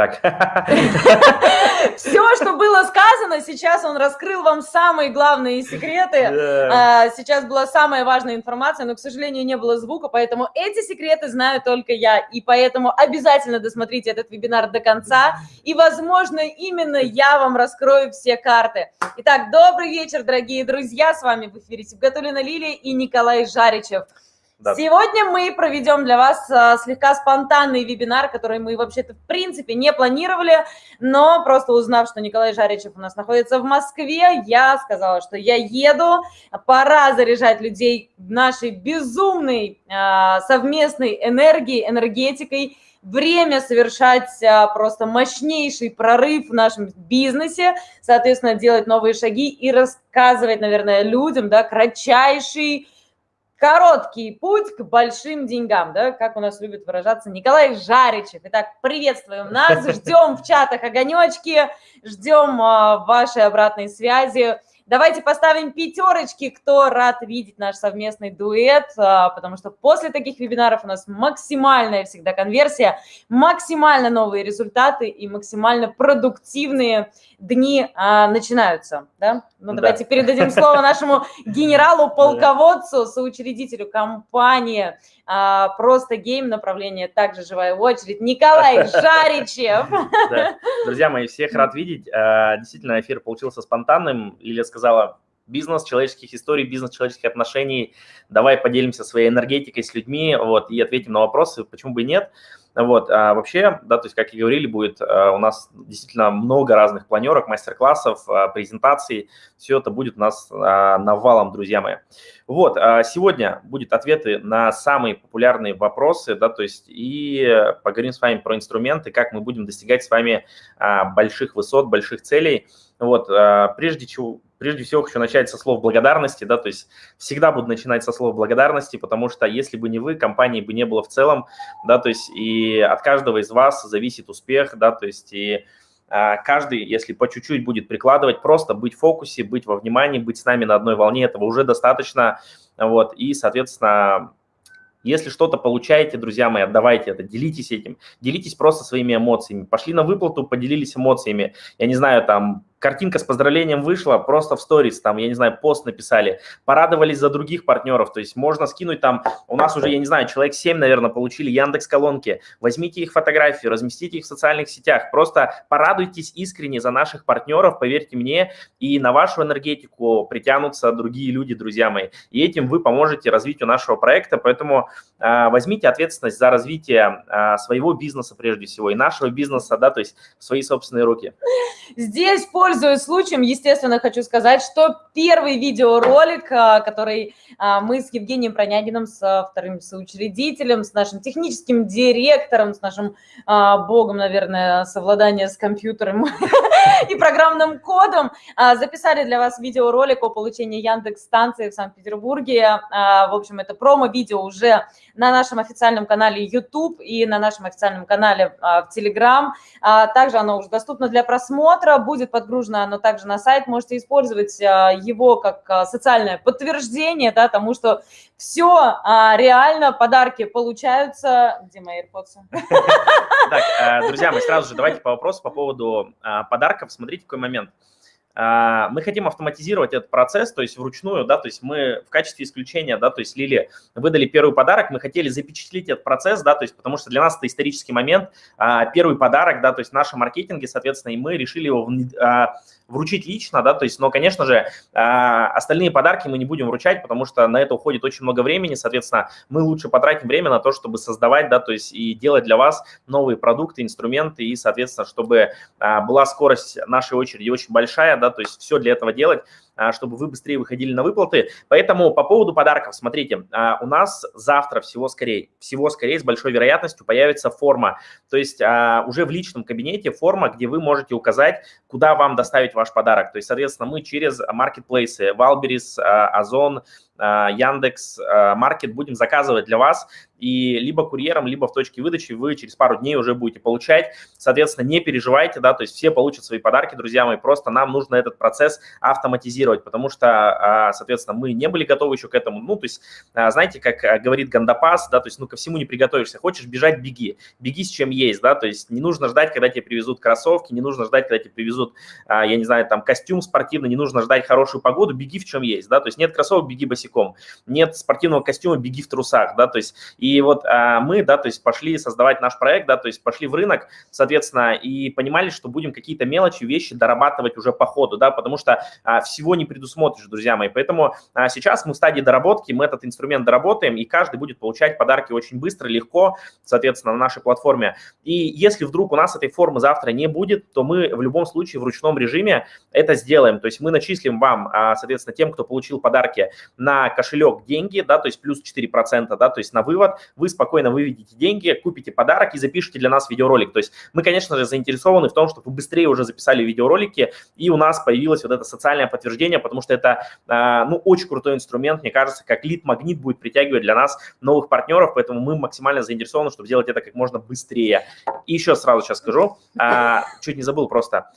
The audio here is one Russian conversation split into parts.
Так. Все, что было сказано, сейчас он раскрыл вам самые главные секреты. А, сейчас была самая важная информация, но, к сожалению, не было звука, поэтому эти секреты знаю только я. И поэтому обязательно досмотрите этот вебинар до конца. И, возможно, именно я вам раскрою все карты. Итак, добрый вечер, дорогие друзья. С вами в эфире Сибгатулина Лилия и Николай Жаричев. Да. Сегодня мы проведем для вас а, слегка спонтанный вебинар, который мы вообще-то в принципе не планировали, но просто узнав, что Николай Жаричев у нас находится в Москве, я сказала, что я еду, пора заряжать людей нашей безумной а, совместной энергией, энергетикой, время совершать а, просто мощнейший прорыв в нашем бизнесе, соответственно, делать новые шаги и рассказывать, наверное, людям, да, кратчайший короткий путь к большим деньгам, да, как у нас любит выражаться Николай Жаричев. Итак, приветствуем нас, ждем в чатах огонечки, ждем а, вашей обратной связи. Давайте поставим пятерочки, кто рад видеть наш совместный дуэт, а, потому что после таких вебинаров у нас максимальная всегда конверсия, максимально новые результаты и максимально продуктивные дни а, начинаются. Да? Ну, давайте да. передадим слово нашему генералу-полководцу, соучредителю компании «Просто гейм» направление также «Живая очередь» Николай Жаричев. Друзья мои, всех рад видеть. А, действительно, эфир получился спонтанным. Лилия сказала, бизнес человеческих историй, бизнес человеческих отношений. Давай поделимся своей энергетикой с людьми вот, и ответим на вопросы, почему бы и нет. Вот, а вообще, да, то есть, как и говорили, будет а, у нас действительно много разных планерок, мастер-классов, а, презентаций. Все это будет у нас а, навалом, друзья мои. Вот, сегодня будет ответы на самые популярные вопросы, да, то есть, и поговорим с вами про инструменты, как мы будем достигать с вами больших высот, больших целей. Вот, прежде чего, прежде всего хочу начать со слов благодарности, да, то есть всегда буду начинать со слов благодарности, потому что если бы не вы, компании бы не было в целом, да, то есть и от каждого из вас зависит успех, да, то есть и а, каждый, если по чуть-чуть будет прикладывать, просто быть в фокусе, быть во внимании, быть с нами на одной волне, этого уже достаточно, вот, и, соответственно, если что-то получаете, друзья мои, отдавайте это, делитесь этим, делитесь просто своими эмоциями. Пошли на выплату, поделились эмоциями. Я не знаю, там, картинка с поздравлением вышла, просто в сторис, там, я не знаю, пост написали, порадовались за других партнеров, то есть можно скинуть там, у нас уже, я не знаю, человек 7, наверное, получили Яндекс колонки, возьмите их фотографии, разместите их в социальных сетях, просто порадуйтесь искренне за наших партнеров, поверьте мне, и на вашу энергетику притянутся другие люди, друзья мои, и этим вы поможете развитию нашего проекта, поэтому э, возьмите ответственность за развитие э, своего бизнеса прежде всего и нашего бизнеса, да, то есть в свои собственные руки. Здесь по Пользуясь случаем, естественно, хочу сказать, что первый видеоролик, а, который а, мы с Евгением Пронягиным, с вторым соучредителем, с нашим техническим директором, с нашим а, богом, наверное, совладания с компьютером и программным кодом, записали для вас видеоролик о получении Яндекс-станции в Санкт-Петербурге. В общем, это промо-видео уже на нашем официальном канале YouTube и на нашем официальном канале в Telegram. Также оно уже доступно для просмотра, будет подгружено оно также на сайт, можете использовать а, его как а, социальное подтверждение, да, тому, что все а, реально, подарки получаются. Где мои AirPods? Так, друзья, мы сразу же давайте по вопросу по поводу подарков. Смотрите, какой момент. Мы хотим автоматизировать этот процесс, то есть вручную, да, то есть мы в качестве исключения, да, то есть Лили выдали первый подарок, мы хотели запечатлить этот процесс, да, то есть потому что для нас это исторический момент, первый подарок, да, то есть в нашем маркетинге, соответственно, и мы решили его вручить лично, да, то есть, но, конечно же, а, остальные подарки мы не будем вручать, потому что на это уходит очень много времени, соответственно, мы лучше потратим время на то, чтобы создавать, да, то есть и делать для вас новые продукты, инструменты, и, соответственно, чтобы а, была скорость нашей очереди очень большая, да, то есть все для этого делать, чтобы вы быстрее выходили на выплаты. Поэтому по поводу подарков, смотрите, а, у нас завтра всего скорее, всего скорее с большой вероятностью появится форма. То есть а, уже в личном кабинете форма, где вы можете указать, куда вам доставить ваш подарок. То есть, соответственно, мы через маркетплейсы, Валберис, Озон, Яндекс Маркет будем заказывать для вас, и либо курьером, либо в точке выдачи вы через пару дней уже будете получать. Соответственно, не переживайте, да, то есть все получат свои подарки, друзья мои, просто нам нужно этот процесс автоматизировать, потому что, соответственно, мы не были готовы еще к этому. Ну, то есть, знаете, как говорит Гандапас, да, то есть, ну, ко всему не приготовишься. Хочешь бежать, беги. Беги с чем есть, да, то есть не нужно ждать, когда тебе привезут кроссовки, не нужно ждать, когда тебе привезут, я не знаю, там, костюм спортивный, не нужно ждать хорошую погоду, беги в чем есть, да, то есть нет кроссовок, беги босиком, нет спортивного костюма, беги в трусах, да, то есть и вот а, мы, да, то есть пошли создавать наш проект, да, то есть пошли в рынок, соответственно, и понимали, что будем какие-то мелочи, вещи дорабатывать уже по ходу, да, потому что а, всего не предусмотришь, друзья мои. Поэтому а, сейчас мы в стадии доработки, мы этот инструмент доработаем, и каждый будет получать подарки очень быстро, легко, соответственно, на нашей платформе. И если вдруг у нас этой формы завтра не будет, то мы в любом случае в ручном режиме это сделаем. То есть мы начислим вам, а, соответственно, тем, кто получил подарки на кошелек деньги, да, то есть плюс 4%, да, то есть на вывод, вы спокойно выведите деньги, купите подарок и запишите для нас видеоролик. То есть мы, конечно же, заинтересованы в том, чтобы вы быстрее уже записали видеоролики, и у нас появилось вот это социальное подтверждение, потому что это, а, ну, очень крутой инструмент, мне кажется, как лид-магнит будет притягивать для нас новых партнеров, поэтому мы максимально заинтересованы, чтобы сделать это как можно быстрее. И еще сразу сейчас скажу, а, чуть не забыл просто,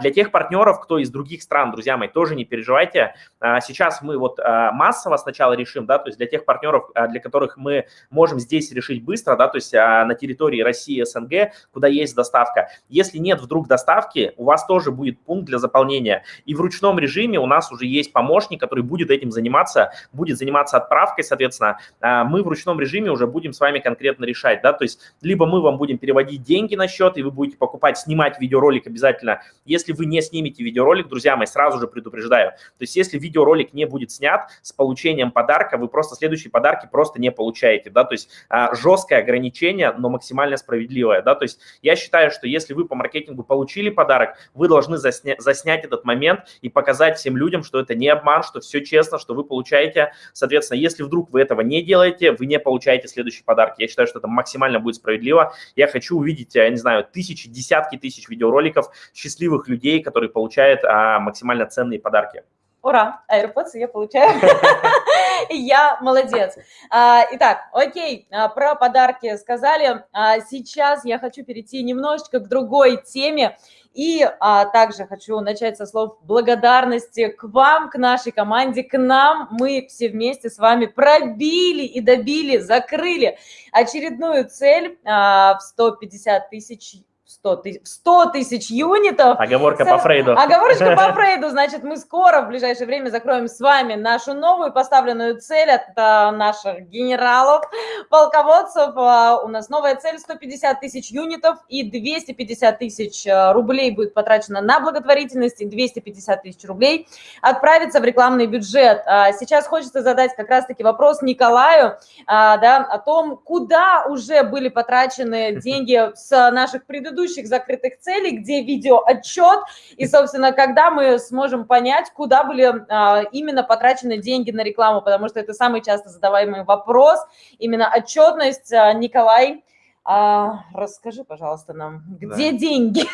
для тех партнеров, кто из других стран, друзья мои, тоже не переживайте, сейчас мы вот массово сначала решим, да, то есть для тех партнеров, для которых мы можем здесь решить быстро, да, то есть а, на территории России, СНГ, куда есть доставка. Если нет вдруг доставки, у вас тоже будет пункт для заполнения. И в ручном режиме у нас уже есть помощник, который будет этим заниматься, будет заниматься отправкой, соответственно. А, мы в ручном режиме уже будем с вами конкретно решать, да, то есть либо мы вам будем переводить деньги на счет, и вы будете покупать, снимать видеоролик обязательно. Если вы не снимете видеоролик, друзья мои, сразу же предупреждаю. То есть если видеоролик не будет снят с получением подарка, вы просто следующие подарки просто не получаете, да, то есть а, жесткое ограничение, но максимально справедливое, да, то есть я считаю, что если вы по маркетингу получили подарок, вы должны засня заснять этот момент и показать всем людям, что это не обман, что все честно, что вы получаете, соответственно, если вдруг вы этого не делаете, вы не получаете следующий подарок. Я считаю, что это максимально будет справедливо. Я хочу увидеть, я не знаю, тысячи, десятки тысяч видеороликов счастливых людей, которые получают а, максимально ценные подарки. Ура, AirPods я получаю. Я молодец. А, итак, окей, а, про подарки сказали. А, сейчас я хочу перейти немножечко к другой теме. И а, также хочу начать со слов благодарности к вам, к нашей команде, к нам. Мы все вместе с вами пробили и добили, закрыли очередную цель а, в 150 тысяч 100 тысяч, 100 тысяч юнитов. Оговорка по Фрейду. Оговорочка по Фрейду. Значит, мы скоро в ближайшее время закроем с вами нашу новую поставленную цель от а, наших генералов, полководцев. А, у нас новая цель 150 тысяч юнитов и 250 тысяч а, рублей будет потрачено на благотворительность и 250 тысяч рублей отправится в рекламный бюджет. Сейчас хочется задать как раз-таки вопрос Николаю да, о том, куда уже были потрачены деньги с наших предыдущих предыдущих закрытых целей, где видео отчет, и, собственно, когда мы сможем понять, куда были а, именно потрачены деньги на рекламу, потому что это самый часто задаваемый вопрос, именно отчетность. А, Николай, а, расскажи, пожалуйста, нам, где да. деньги?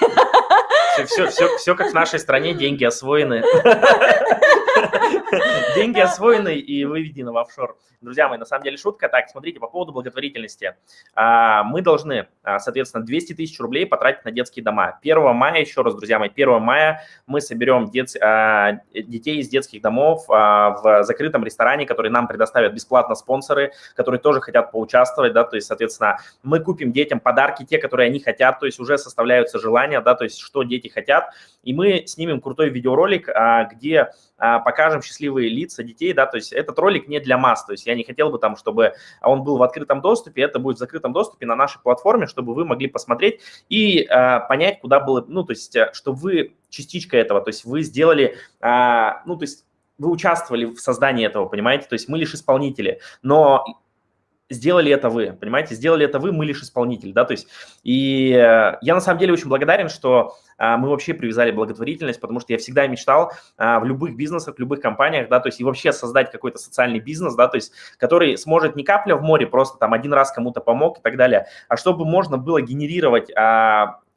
Все, все, все, все как в нашей стране, деньги освоены. Деньги освоены и выведены в офшор. Друзья мои, на самом деле шутка. Так, смотрите, по поводу благотворительности. А, мы должны, а, соответственно, 200 тысяч рублей потратить на детские дома. 1 мая, еще раз, друзья мои, 1 мая мы соберем дет, а, детей из детских домов в закрытом ресторане, который нам предоставят бесплатно спонсоры, которые тоже хотят поучаствовать, да, то есть, соответственно, мы купим детям подарки, те, которые они хотят, то есть уже составляются желания, да, то есть что дети хотят, и мы снимем крутой видеоролик, где покажем счастливые лица детей, да, то есть этот ролик не для масс, то есть я не хотел бы там, чтобы он был в открытом доступе, это будет в закрытом доступе на нашей платформе, чтобы вы могли посмотреть и э, понять, куда было, ну, то есть, э, что вы частичка этого, то есть вы сделали, э, ну, то есть вы участвовали в создании этого, понимаете, то есть мы лишь исполнители, но сделали это вы, понимаете, сделали это вы, мы лишь исполнитель, да, то есть, и э, я на самом деле очень благодарен, что а, мы вообще привязали благотворительность, потому что я всегда мечтал а, в любых бизнесах, в любых компаниях, да, то есть и вообще создать какой-то социальный бизнес, да, то есть который сможет не капля в море, просто там один раз кому-то помог и так далее, а чтобы можно было генерировать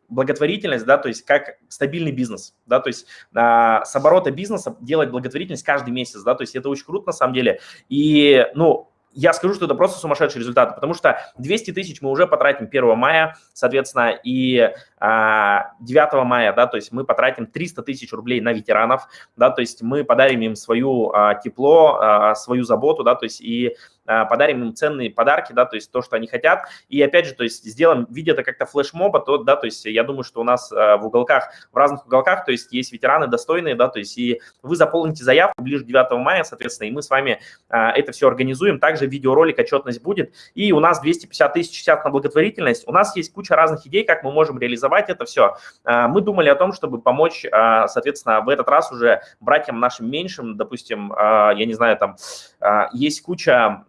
благотворительность, да, то есть как стабильный бизнес, да, то есть а, с оборота бизнеса делать благотворительность каждый месяц, да, то есть это очень круто на самом деле. И, ну, я скажу, что это просто сумасшедшие результаты, потому что 200 тысяч мы уже потратим 1 мая, соответственно, и 9 мая, да, то есть мы потратим 300 тысяч рублей на ветеранов, да, то есть мы подарим им свою а, тепло, а, свою заботу, да, то есть и а, подарим им ценные подарки, да, то есть то, что они хотят. И опять же, то есть сделаем, видя это как-то флешмоба, то, да, то есть я думаю, что у нас а, в уголках, в разных уголках, то есть есть ветераны достойные, да, то есть и вы заполните заявку ближе к 9 мая, соответственно, и мы с вами а, это все организуем. Также видеоролик, отчетность будет. И у нас 250 тысяч сейчас на благотворительность. У нас есть куча разных идей, как мы можем реализовать это все. Мы думали о том, чтобы помочь, соответственно, в этот раз уже братьям нашим меньшим, допустим, я не знаю, там есть куча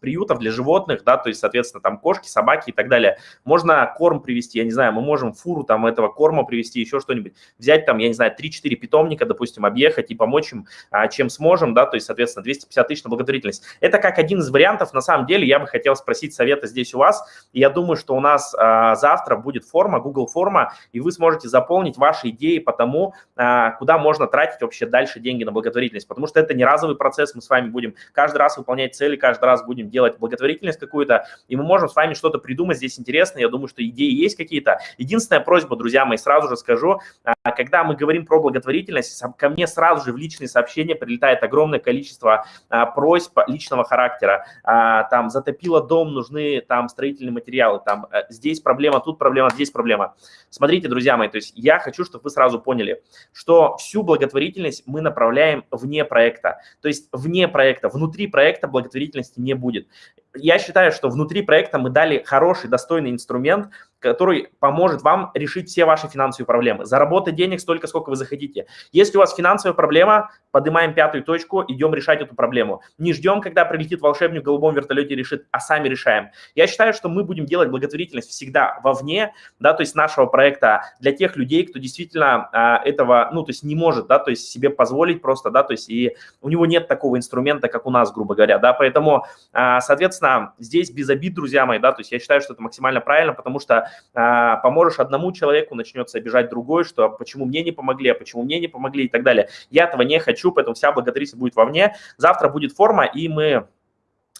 приютов для животных, да, то есть, соответственно, там кошки, собаки и так далее. Можно корм привезти, я не знаю, мы можем фуру там этого корма привезти, еще что-нибудь. Взять там, я не знаю, 3-4 питомника, допустим, объехать и помочь им, а, чем сможем, да, то есть, соответственно, 250 тысяч на благотворительность. Это как один из вариантов, на самом деле, я бы хотел спросить совета здесь у вас. Я думаю, что у нас а, завтра будет форма, Google форма, и вы сможете заполнить ваши идеи по тому, а, куда можно тратить вообще дальше деньги на благотворительность, потому что это не разовый процесс, мы с вами будем каждый раз выполнять цели, каждый раз будем делать благотворительность какую-то, и мы можем с вами что-то придумать здесь интересное. Я думаю, что идеи есть какие-то. Единственная просьба, друзья мои, сразу же скажу, а, когда мы говорим про благотворительность, ко мне сразу же в личные сообщения прилетает огромное количество а, просьб личного характера. Там затопило дом, нужны там строительные материалы, там э, здесь проблема, тут проблема, здесь проблема. Смотрите, друзья мои, то есть я хочу, чтобы вы сразу поняли, что всю благотворительность мы направляем вне проекта. То есть вне проекта, внутри проекта благотворительности не будет. Я считаю, что внутри проекта мы дали хороший, достойный инструмент, который поможет вам решить все ваши финансовые проблемы. Заработать денег столько, сколько вы захотите. Если у вас финансовая проблема, поднимаем пятую точку, идем решать эту проблему. Не ждем, когда прилетит волшебник в голубом вертолете и решит, а сами решаем. Я считаю, что мы будем делать благотворительность всегда вовне, да, то есть нашего проекта для тех людей, кто действительно а, этого, ну, то есть не может, да, то есть себе позволить просто, да, то есть и у него нет такого инструмента, как у нас, грубо говоря, да, поэтому, а, соответственно, здесь без обид, друзья мои, да, то есть я считаю, что это максимально правильно, потому что а, поможешь одному человеку, начнется обижать другой, что «А почему мне не помогли, а почему мне не помогли и так далее. Я этого не хочу, поэтому вся благодарность будет вовне. Завтра будет форма, и мы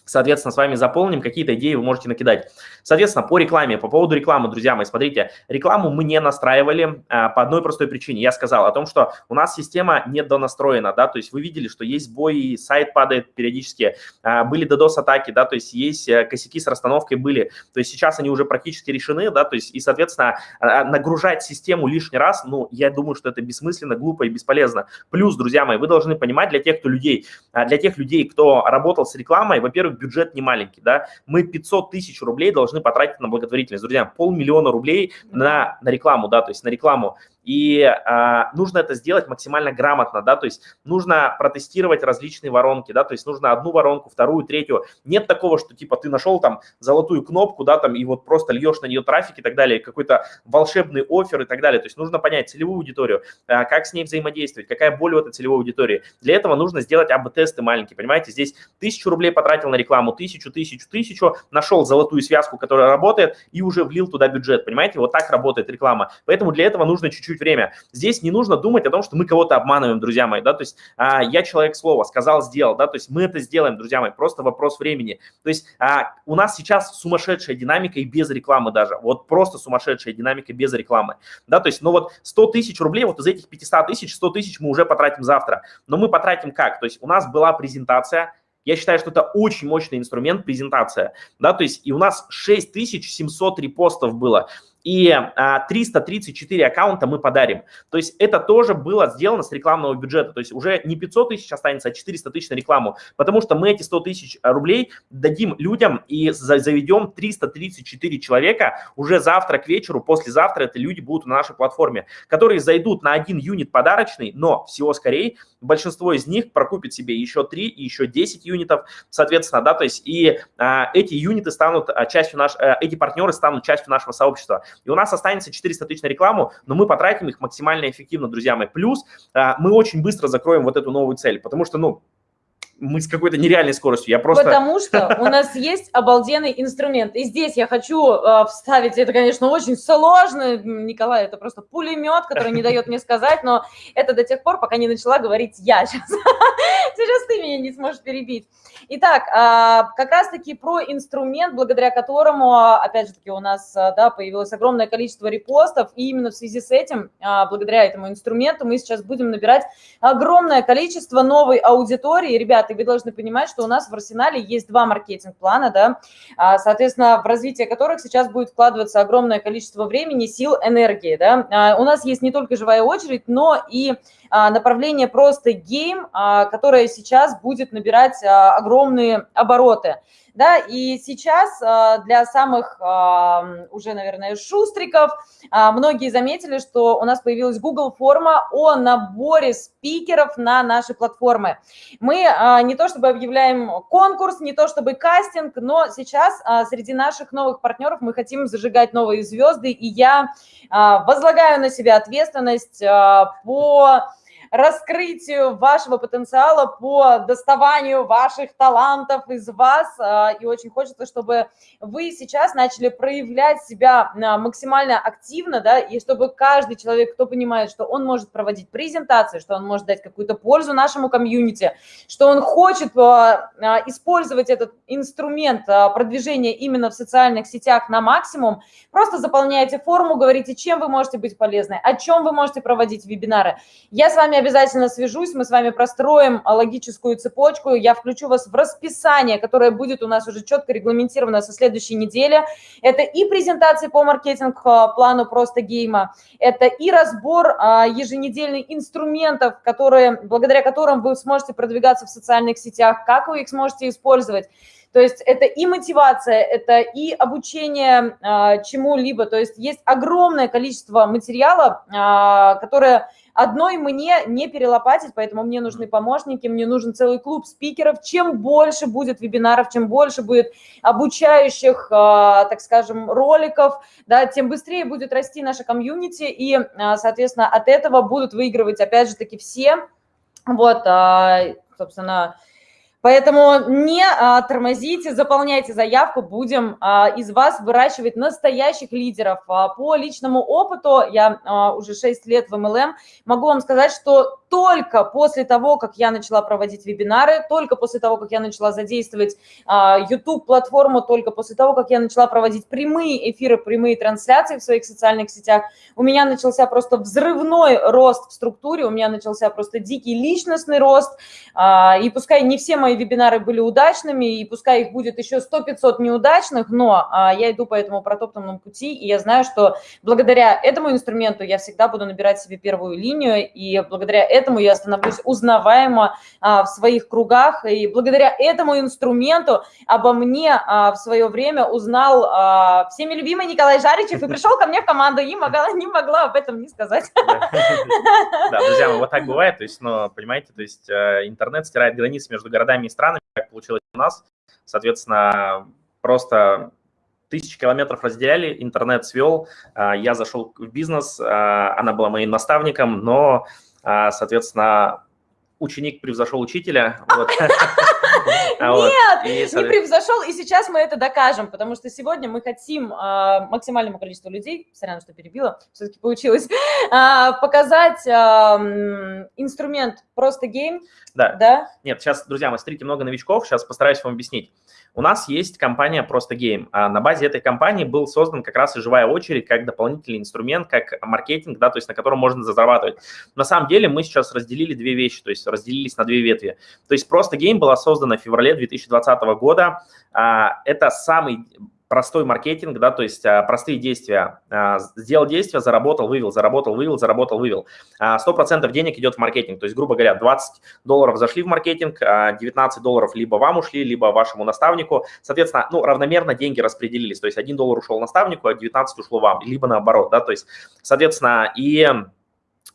соответственно, с вами заполним, какие-то идеи вы можете накидать. Соответственно, по рекламе, по поводу рекламы, друзья мои, смотрите, рекламу мы не настраивали а, по одной простой причине. Я сказал о том, что у нас система недонастроена, да, то есть вы видели, что есть сбои, сайт падает периодически, а, были DDoS-атаки, да, то есть есть а, косяки с расстановкой были, то есть сейчас они уже практически решены, да, то есть и, соответственно, а, нагружать систему лишний раз, ну, я думаю, что это бессмысленно, глупо и бесполезно. Плюс, друзья мои, вы должны понимать для тех, кто людей, а, для тех людей, кто работал с рекламой, во-первых, бюджет не маленький, да, мы 500 тысяч рублей должны потратить на благотворительность. Друзья, полмиллиона рублей на, на рекламу, да, то есть на рекламу и а, нужно это сделать максимально грамотно, да, то есть нужно протестировать различные воронки, да, то есть нужно одну воронку, вторую, третью. Нет такого, что типа ты нашел там золотую кнопку, да, там и вот просто льешь на нее трафик и так далее, какой-то волшебный офер и так далее. То есть нужно понять целевую аудиторию, а, как с ней взаимодействовать, какая боль у этой целевой аудитории. Для этого нужно сделать АБ-тесты маленькие, понимаете, здесь тысячу рублей потратил на рекламу, тысячу, тысячу, тысячу, нашел золотую связку, которая работает и уже влил туда бюджет, понимаете, вот так работает реклама. Поэтому для этого нужно чуть-чуть чуть время. Здесь не нужно думать о том, что мы кого-то обманываем, друзья мои, да, то есть а, я человек слова, сказал, сделал, да, то есть мы это сделаем, друзья мои, просто вопрос времени. То есть а, у нас сейчас сумасшедшая динамика и без рекламы даже, вот просто сумасшедшая динамика без рекламы, да, то есть, ну вот 100 тысяч рублей, вот из этих 500 тысяч, 100 тысяч мы уже потратим завтра, но мы потратим как? То есть у нас была презентация, я считаю, что это очень мощный инструмент презентация, да, то есть и у нас 6700 репостов было и а, 334 аккаунта мы подарим. То есть это тоже было сделано с рекламного бюджета. То есть уже не 500 тысяч останется, а 400 тысяч на рекламу, потому что мы эти 100 тысяч рублей дадим людям и заведем 334 человека уже завтра к вечеру, послезавтра это люди будут на нашей платформе, которые зайдут на один юнит подарочный, но всего скорее большинство из них прокупит себе еще 3 и еще 10 юнитов, соответственно, да, то есть и а, эти юниты станут а, частью наш, а, эти партнеры станут частью нашего сообщества. И у нас останется 400 тысяч на рекламу, но мы потратим их максимально эффективно, друзья мои. Плюс а, мы очень быстро закроем вот эту новую цель, потому что, ну, мы с какой-то нереальной скоростью. Я просто... Потому что у нас есть обалденный инструмент. И здесь я хочу э, вставить, это, конечно, очень сложно, Николай, это просто пулемет, который не дает мне сказать, но это до тех пор, пока не начала говорить я сейчас. Сейчас ты меня не сможешь перебить. Итак, э, как раз-таки про инструмент, благодаря которому, опять же таки, у нас э, да, появилось огромное количество репостов, и именно в связи с этим, э, благодаря этому инструменту, мы сейчас будем набирать огромное количество новой аудитории. Ребята, вы должны понимать, что у нас в арсенале есть два маркетинг-плана, да, а, соответственно, в развитие которых сейчас будет вкладываться огромное количество времени, сил, энергии, да. А, у нас есть не только живая очередь, но и а, направление просто гейм, которое сейчас будет набирать огромные обороты да, и сейчас а, для самых а, уже, наверное, шустриков а, многие заметили, что у нас появилась Google форма о наборе спикеров на наши платформы. Мы не то чтобы объявляем конкурс, не то чтобы кастинг, но сейчас среди наших новых партнеров мы хотим зажигать новые звезды, и я возлагаю на себя ответственность по раскрытию вашего потенциала, по доставанию ваших талантов из вас. А, и очень хочется, чтобы вы сейчас начали проявлять себя а, максимально активно, да, и чтобы каждый человек, кто понимает, что он может проводить презентации, что он может дать какую-то пользу нашему комьюнити, что он хочет а, использовать этот инструмент продвижения именно в социальных сетях на максимум, просто заполняйте форму, говорите, чем вы можете быть полезны, о чем вы можете проводить вебинары. Я с вами обязательно свяжусь, мы с вами простроим а, логическую цепочку, я включу вас в расписание, которое будет у нас уже четко регламентировано со следующей недели. Это и презентации по маркетинг-плану просто гейма, это и разбор а, еженедельных инструментов, которые, благодаря которым вы сможете продвигаться в социальных сетях, как вы их сможете использовать. То есть это и мотивация, это и обучение э, чему-либо. То есть есть огромное количество материала, э, которое Одной мне не перелопатить, поэтому мне нужны помощники, мне нужен целый клуб спикеров. Чем больше будет вебинаров, чем больше будет обучающих, а, так скажем, роликов, да, тем быстрее будет расти наша комьюнити, и, а, соответственно, от этого будут выигрывать, опять же таки, все. Вот, а, собственно, Поэтому не а, тормозите, заполняйте заявку, будем а, из вас выращивать настоящих лидеров. А, по личному опыту, я а, уже 6 лет в MLM, могу вам сказать, что только после того, как я начала проводить вебинары, только после того, как я начала задействовать а, YouTube-платформу, только после того, как я начала проводить прямые эфиры, прямые трансляции в своих социальных сетях, у меня начался просто взрывной рост в структуре, у меня начался просто дикий личностный рост, а, и пускай не все мои вебинары были удачными, и пускай их будет еще 100-500 неудачных, но а, я иду по этому протоптанному пути, и я знаю, что благодаря этому инструменту я всегда буду набирать себе первую линию, и благодаря этому я становлюсь узнаваемо а, в своих кругах, и благодаря этому инструменту обо мне а, в свое время узнал а, всеми любимый Николай Жаричев и пришел ко мне в команду, и могла, не могла об этом не сказать. Да, друзья, вот так бывает, то есть, ну, понимаете, то есть э, интернет стирает границы между городами и странами, как получилось у нас. Соответственно, просто тысячи километров разделяли, интернет свел, а, я зашел в бизнес, а, она была моим наставником, но, соответственно, ученик превзошел учителя. Вот. Нет, не превзошел, и сейчас мы это докажем, потому что сегодня мы хотим а, максимальному количеству людей, сорян, что перебила, все-таки получилось, а, показать инструмент просто Game. Да. да. Нет, сейчас, друзья, мы смотрите много новичков, сейчас постараюсь вам объяснить. У нас есть компания «Просто Game». А на базе этой компании был создан как раз и живая очередь, как дополнительный инструмент, как маркетинг, да, то есть на котором можно зарабатывать. На самом деле мы сейчас разделили две вещи, то есть разделились на две ветви. То есть «Просто Game» была создана в феврале 2020 года. А, это самый простой маркетинг, да, то есть а, простые действия. А, сделал действие, заработал, вывел, заработал, вывел, заработал, вывел. А, 100% денег идет в маркетинг. То есть, грубо говоря, 20 долларов зашли в маркетинг, 19 долларов либо вам ушли, либо вашему наставнику. Соответственно, ну, равномерно деньги распределились. То есть 1 доллар ушел наставнику, а 19 ушло вам, либо наоборот, да, то есть, соответственно, и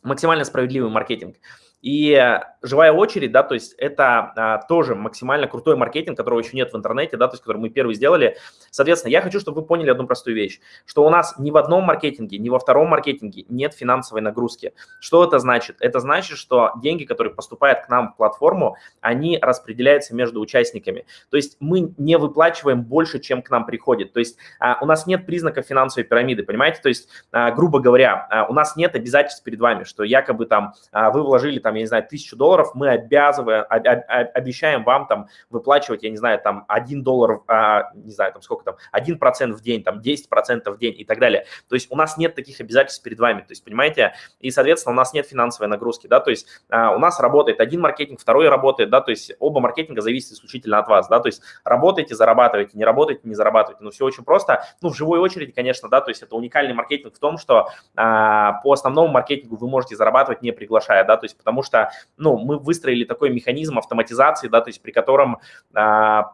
максимально справедливый маркетинг. И живая очередь, да, то есть это а, тоже максимально крутой маркетинг, которого еще нет в интернете, да, то есть который мы первый сделали. Соответственно, я хочу, чтобы вы поняли одну простую вещь, что у нас ни в одном маркетинге, ни во втором маркетинге нет финансовой нагрузки. Что это значит? Это значит, что деньги, которые поступают к нам в платформу, они распределяются между участниками. То есть мы не выплачиваем больше, чем к нам приходит. То есть а, у нас нет признаков финансовой пирамиды, понимаете? То есть, а, грубо говоря, а, у нас нет обязательств перед вами, что якобы там а, вы вложили там, я не знаю, тысячу долларов, мы обязываем, обещаем вам там выплачивать, я не знаю, там 1 доллар, а, не знаю, там сколько там, 1% в день, там 10% в день и так далее. То есть у нас нет таких обязательств перед вами, то есть, понимаете, и, соответственно, у нас нет финансовой нагрузки, да, то есть а, у нас работает один маркетинг, второй работает, да, то есть оба маркетинга зависят исключительно от вас, да, то есть работаете, зарабатываете, не работаете, не зарабатываете, ну, все очень просто, ну, в живой очереди, конечно, да, то есть это уникальный маркетинг в том, что а, по основному маркетингу вы можете зарабатывать не приглашая, да, то есть потому что, ну, мы выстроили такой механизм автоматизации, да, то есть при котором а,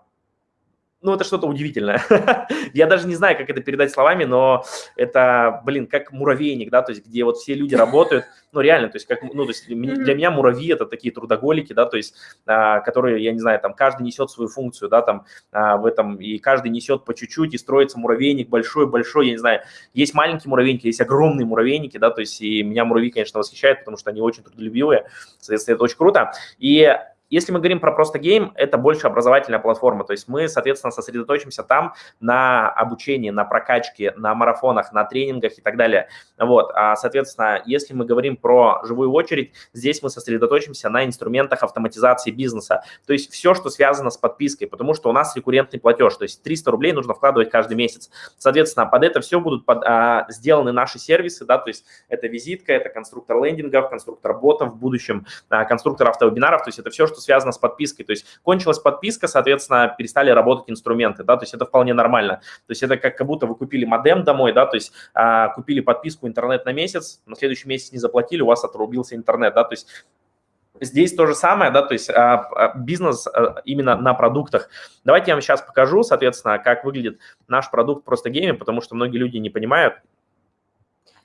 ну, это что-то удивительное. Я даже не знаю, как это передать словами, но это, блин, как муравейник, да, то есть где вот все люди работают, ну, реально, то есть как, ну, то есть для меня муравьи это такие трудоголики, да, то есть, а, которые, я не знаю, там, каждый несет свою функцию, да, там, а, в этом, и каждый несет по чуть-чуть, и строится муравейник большой-большой, я не знаю, есть маленькие муравейники, есть огромные муравейники, да, то есть, и меня муравьи, конечно, восхищают, потому что они очень трудолюбивые, соответственно, это очень круто, и если мы говорим про просто гейм, это больше образовательная платформа, то есть мы, соответственно, сосредоточимся там на обучении, на прокачке, на марафонах, на тренингах и так далее. Вот, а, соответственно, если мы говорим про живую очередь, здесь мы сосредоточимся на инструментах автоматизации бизнеса, то есть все, что связано с подпиской, потому что у нас рекуррентный платеж, то есть 300 рублей нужно вкладывать каждый месяц. Соответственно, под это все будут под, а, сделаны наши сервисы, да, то есть это визитка, это конструктор лендингов, конструктор ботов в будущем, а, конструктор автовебинаров, то есть это все, что связано с подпиской. То есть кончилась подписка, соответственно, перестали работать инструменты, да, то есть это вполне нормально. То есть это как, будто вы купили модем домой, да, то есть а, купили подписку интернет на месяц, на следующий месяц не заплатили, у вас отрубился интернет, да, то есть Здесь то же самое, да, то есть а, а, бизнес а, именно на продуктах. Давайте я вам сейчас покажу, соответственно, как выглядит наш продукт просто гейме, потому что многие люди не понимают,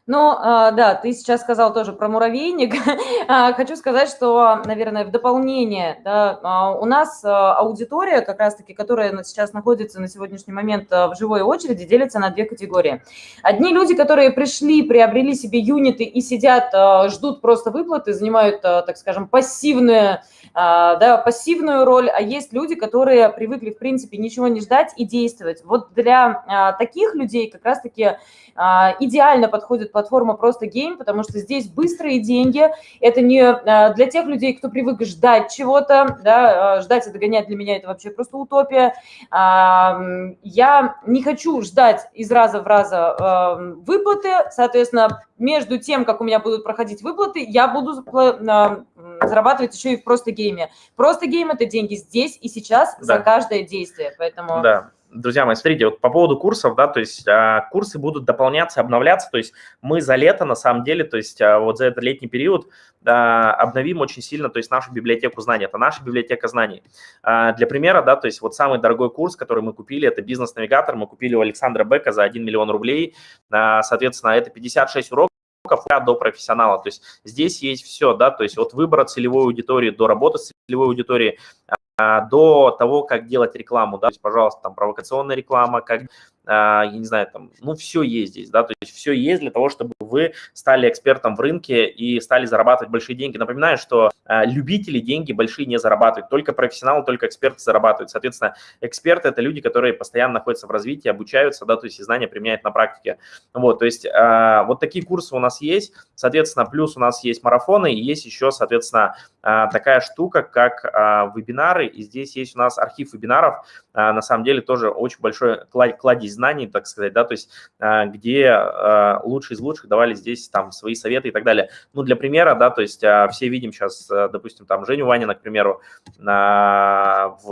ну, да, ты сейчас сказал тоже про муравейник. Хочу сказать, что, наверное, в дополнение, да, у нас аудитория, как раз-таки, которая сейчас находится на сегодняшний момент в живой очереди, делится на две категории. Одни люди, которые пришли, приобрели себе юниты и сидят, ждут просто выплаты, занимают, так скажем, пассивную, да, пассивную роль, а есть люди, которые привыкли, в принципе, ничего не ждать и действовать. Вот для таких людей как раз-таки идеально подходит платформа просто гейм, потому что здесь быстрые деньги. Это не а, для тех людей, кто привык ждать чего-то, да, а, ждать и догонять для меня это вообще просто утопия. А, я не хочу ждать из раза в раз выплаты, соответственно, между тем, как у меня будут проходить выплаты, я буду зарабатывать еще и в просто гейме. Просто гейм – это деньги здесь и сейчас да. за каждое действие, поэтому… Да друзья мои, смотрите, вот по поводу курсов, да, то есть а, курсы будут дополняться, обновляться, то есть мы за лето, на самом деле, то есть а, вот за этот летний период а, обновим очень сильно, то есть нашу библиотеку знаний, это наша библиотека знаний. А, для примера, да, то есть вот самый дорогой курс, который мы купили, это бизнес-навигатор, мы купили у Александра Бека за 1 миллион рублей, а, соответственно, это 56 уроков, до профессионала. То есть здесь есть все, да, то есть от выбора целевой аудитории до работы с целевой аудиторией, а, до того, как делать рекламу, да, то есть, пожалуйста, там провокационная реклама, как а, я не знаю, там, ну, все есть здесь, да, то есть все есть для того, чтобы вы стали экспертом в рынке и стали зарабатывать большие деньги. Напоминаю, что а, любители деньги большие не зарабатывают, только профессионалы, только эксперты зарабатывают. Соответственно, эксперты – это люди, которые постоянно находятся в развитии, обучаются, да, то есть знания применяют на практике. Вот, то есть а, вот такие курсы у нас есть, соответственно, плюс у нас есть марафоны, и есть еще, соответственно, такая штука, как вебинары, и здесь есть у нас архив вебинаров, на самом деле тоже очень большой кладезь знаний, так сказать, да, то есть а, где а, лучшие из лучших давали здесь там свои советы и так далее. Ну, для примера, да, то есть а, все видим сейчас, допустим, там Женю Ванина, к примеру, в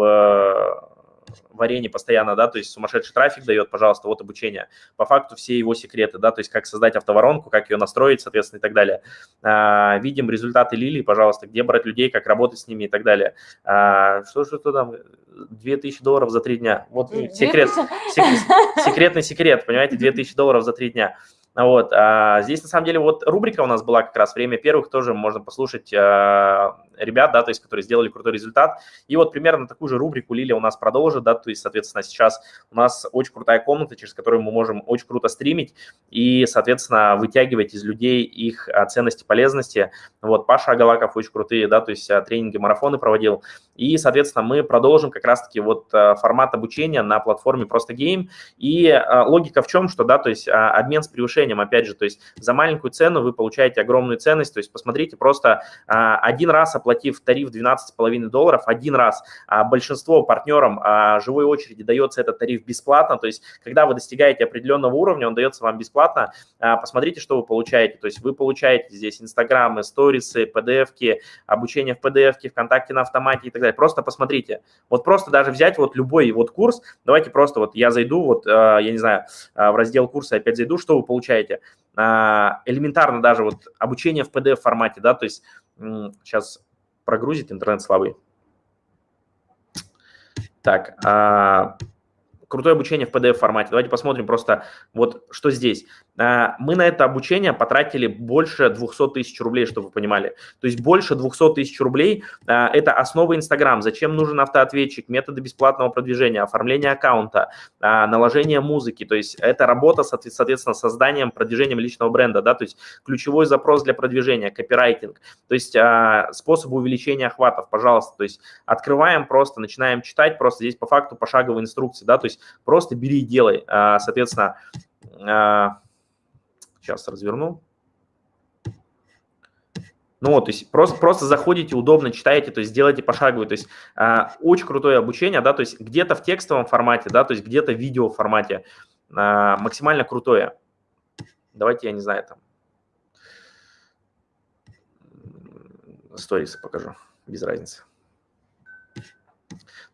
в арене постоянно, да, то есть сумасшедший трафик дает, пожалуйста, вот обучение. По факту все его секреты, да, то есть как создать автоворонку, как ее настроить, соответственно, и так далее. А, видим результаты Лилии, пожалуйста, где брать людей, как работать с ними и так далее. А, что же там, 2000 долларов за три дня. Вот секрет, секрет, секретный секрет, понимаете, 2000 долларов за три дня. Вот. А здесь, на самом деле, вот рубрика у нас была как раз «Время первых», тоже можно послушать а, ребят, да, то есть, которые сделали крутой результат. И вот примерно такую же рубрику Лилия у нас продолжит, да, то есть, соответственно, сейчас у нас очень крутая комната, через которую мы можем очень круто стримить и, соответственно, вытягивать из людей их а, ценности, полезности. Вот, Паша Агалаков очень крутые, да, то есть, тренинги, марафоны проводил. И, соответственно, мы продолжим как раз-таки вот формат обучения на платформе Просто Гейм. И логика в чем, что, да, то есть, обмен с превышением решением, опять же, то есть за маленькую цену вы получаете огромную ценность, то есть посмотрите, просто а, один раз оплатив тариф 12,5 долларов, один раз, а большинство партнерам а, живой очереди дается этот тариф бесплатно, то есть когда вы достигаете определенного уровня, он дается вам бесплатно, посмотрите, что вы получаете, то есть вы получаете здесь инстаграмы, сторисы, pdf-ки, обучение в pdf-ке, ВКонтакте на автомате и так далее, просто посмотрите, вот просто даже взять вот любой вот курс, давайте просто вот я зайду, вот, я не знаю, в раздел курса опять зайду, что вы получаете, получаете. А, элементарно даже вот обучение в PDF формате, да, то есть сейчас прогрузит интернет слабый. Так, а, крутое обучение в PDF-формате. Давайте посмотрим просто вот что здесь. А, мы на это обучение потратили больше 200 тысяч рублей, чтобы вы понимали. То есть больше 200 тысяч рублей а, – это основа Инстаграм. Зачем нужен автоответчик, методы бесплатного продвижения, оформление аккаунта, а, наложение музыки. То есть это работа, соответственно, созданием, продвижением личного бренда. Да? То есть ключевой запрос для продвижения, копирайтинг. То есть способы увеличения охватов, пожалуйста. То есть открываем просто, начинаем читать, просто здесь по факту пошаговые инструкции. Да? То есть просто бери и делай. Соответственно, Сейчас разверну. Ну вот, то есть просто, просто заходите, удобно читаете, то есть делайте пошаговый, то есть э, очень крутое обучение, да, то есть где-то в текстовом формате, да, то есть где-то в видео формате, э, максимально крутое. Давайте, я не знаю, там, сторисы покажу, без разницы.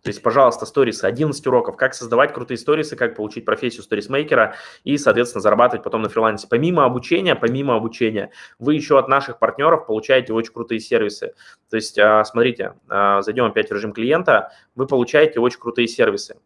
То есть, пожалуйста, сторисы, 11 уроков, как создавать крутые сторисы, как получить профессию сторисмейкера и, соответственно, зарабатывать потом на фрилансе. Помимо обучения, помимо обучения, вы еще от наших партнеров получаете очень крутые сервисы. То есть, а, смотрите, а, зайдем опять в режим клиента, вы получаете очень крутые сервисы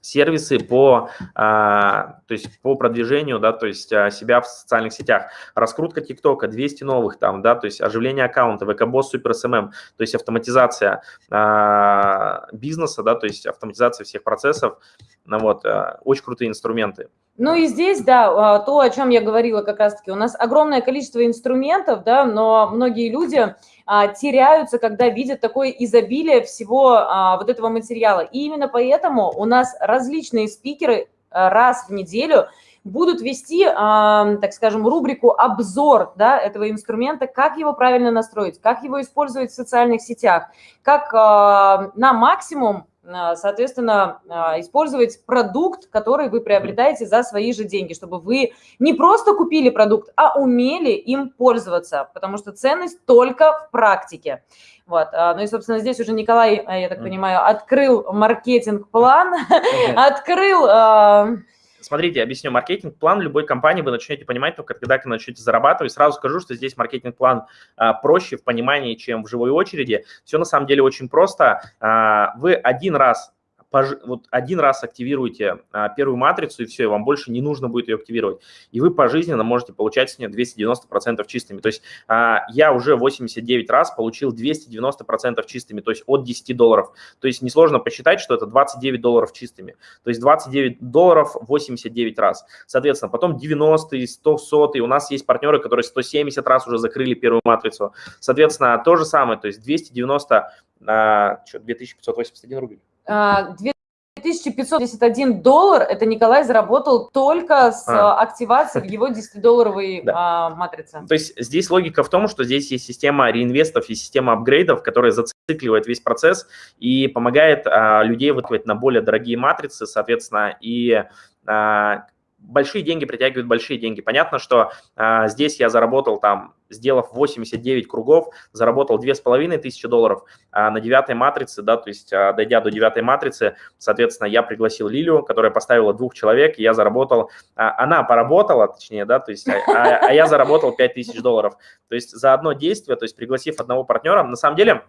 сервисы по, а, то есть по продвижению, да, то есть а, себя в социальных сетях. Раскрутка ТикТока, 200 новых там, да, то есть оживление аккаунта, ВК-босс, Супер SMM, то есть автоматизация а, бизнеса, да, то есть автоматизация всех процессов, ну, вот, очень крутые инструменты. Ну и здесь, да, а, то, о чем я говорила как раз-таки, у нас огромное количество инструментов, да, но многие люди а, теряются, когда видят такое изобилие всего а, вот этого материала. И именно поэтому у нас различные спикеры раз в неделю будут вести, так скажем, рубрику «Обзор» да, этого инструмента, как его правильно настроить, как его использовать в социальных сетях, как на максимум соответственно, а, использовать продукт, который вы приобретаете за свои же деньги, чтобы вы не просто купили продукт, а умели им пользоваться, потому что ценность только в практике. Вот. А, ну и, собственно, здесь уже Николай, я так понимаю, открыл маркетинг-план, открыл Смотрите, объясню. Маркетинг-план любой компании вы начнете понимать только когда вы начнете зарабатывать. Сразу скажу, что здесь маркетинг-план а, проще в понимании, чем в живой очереди. Все на самом деле очень просто. А, вы один раз вот один раз активируете а, первую матрицу, и все, и вам больше не нужно будет ее активировать. И вы пожизненно можете получать с нее 290% чистыми. То есть а, я уже 89 раз получил 290% чистыми, то есть от 10 долларов. То есть несложно посчитать, что это 29 долларов чистыми. То есть 29 долларов 89 раз. Соответственно, потом 90, 100, 100. И у нас есть партнеры, которые 170 раз уже закрыли первую матрицу. Соответственно, то же самое, то есть 290, а, что, 2581 рубль. 2571 а, доллар это Николай заработал только с а. а активацией в его 10-долларовой да. а, матрице. То есть здесь логика в том, что здесь есть система реинвестов и система апгрейдов, которая зацикливает весь процесс и помогает а, людей выкладывать на более дорогие матрицы, соответственно, и а, большие деньги притягивают большие деньги. Понятно, что а, здесь я заработал там, сделав 89 кругов, заработал 2500 долларов а на девятой матрице, да, то есть а, дойдя до девятой матрицы, соответственно, я пригласил Лилию, которая поставила двух человек, и я заработал, а, она поработала, точнее, да, то есть, а, а, а я заработал 5000 долларов. То есть за одно действие, то есть пригласив одного партнера, на самом деле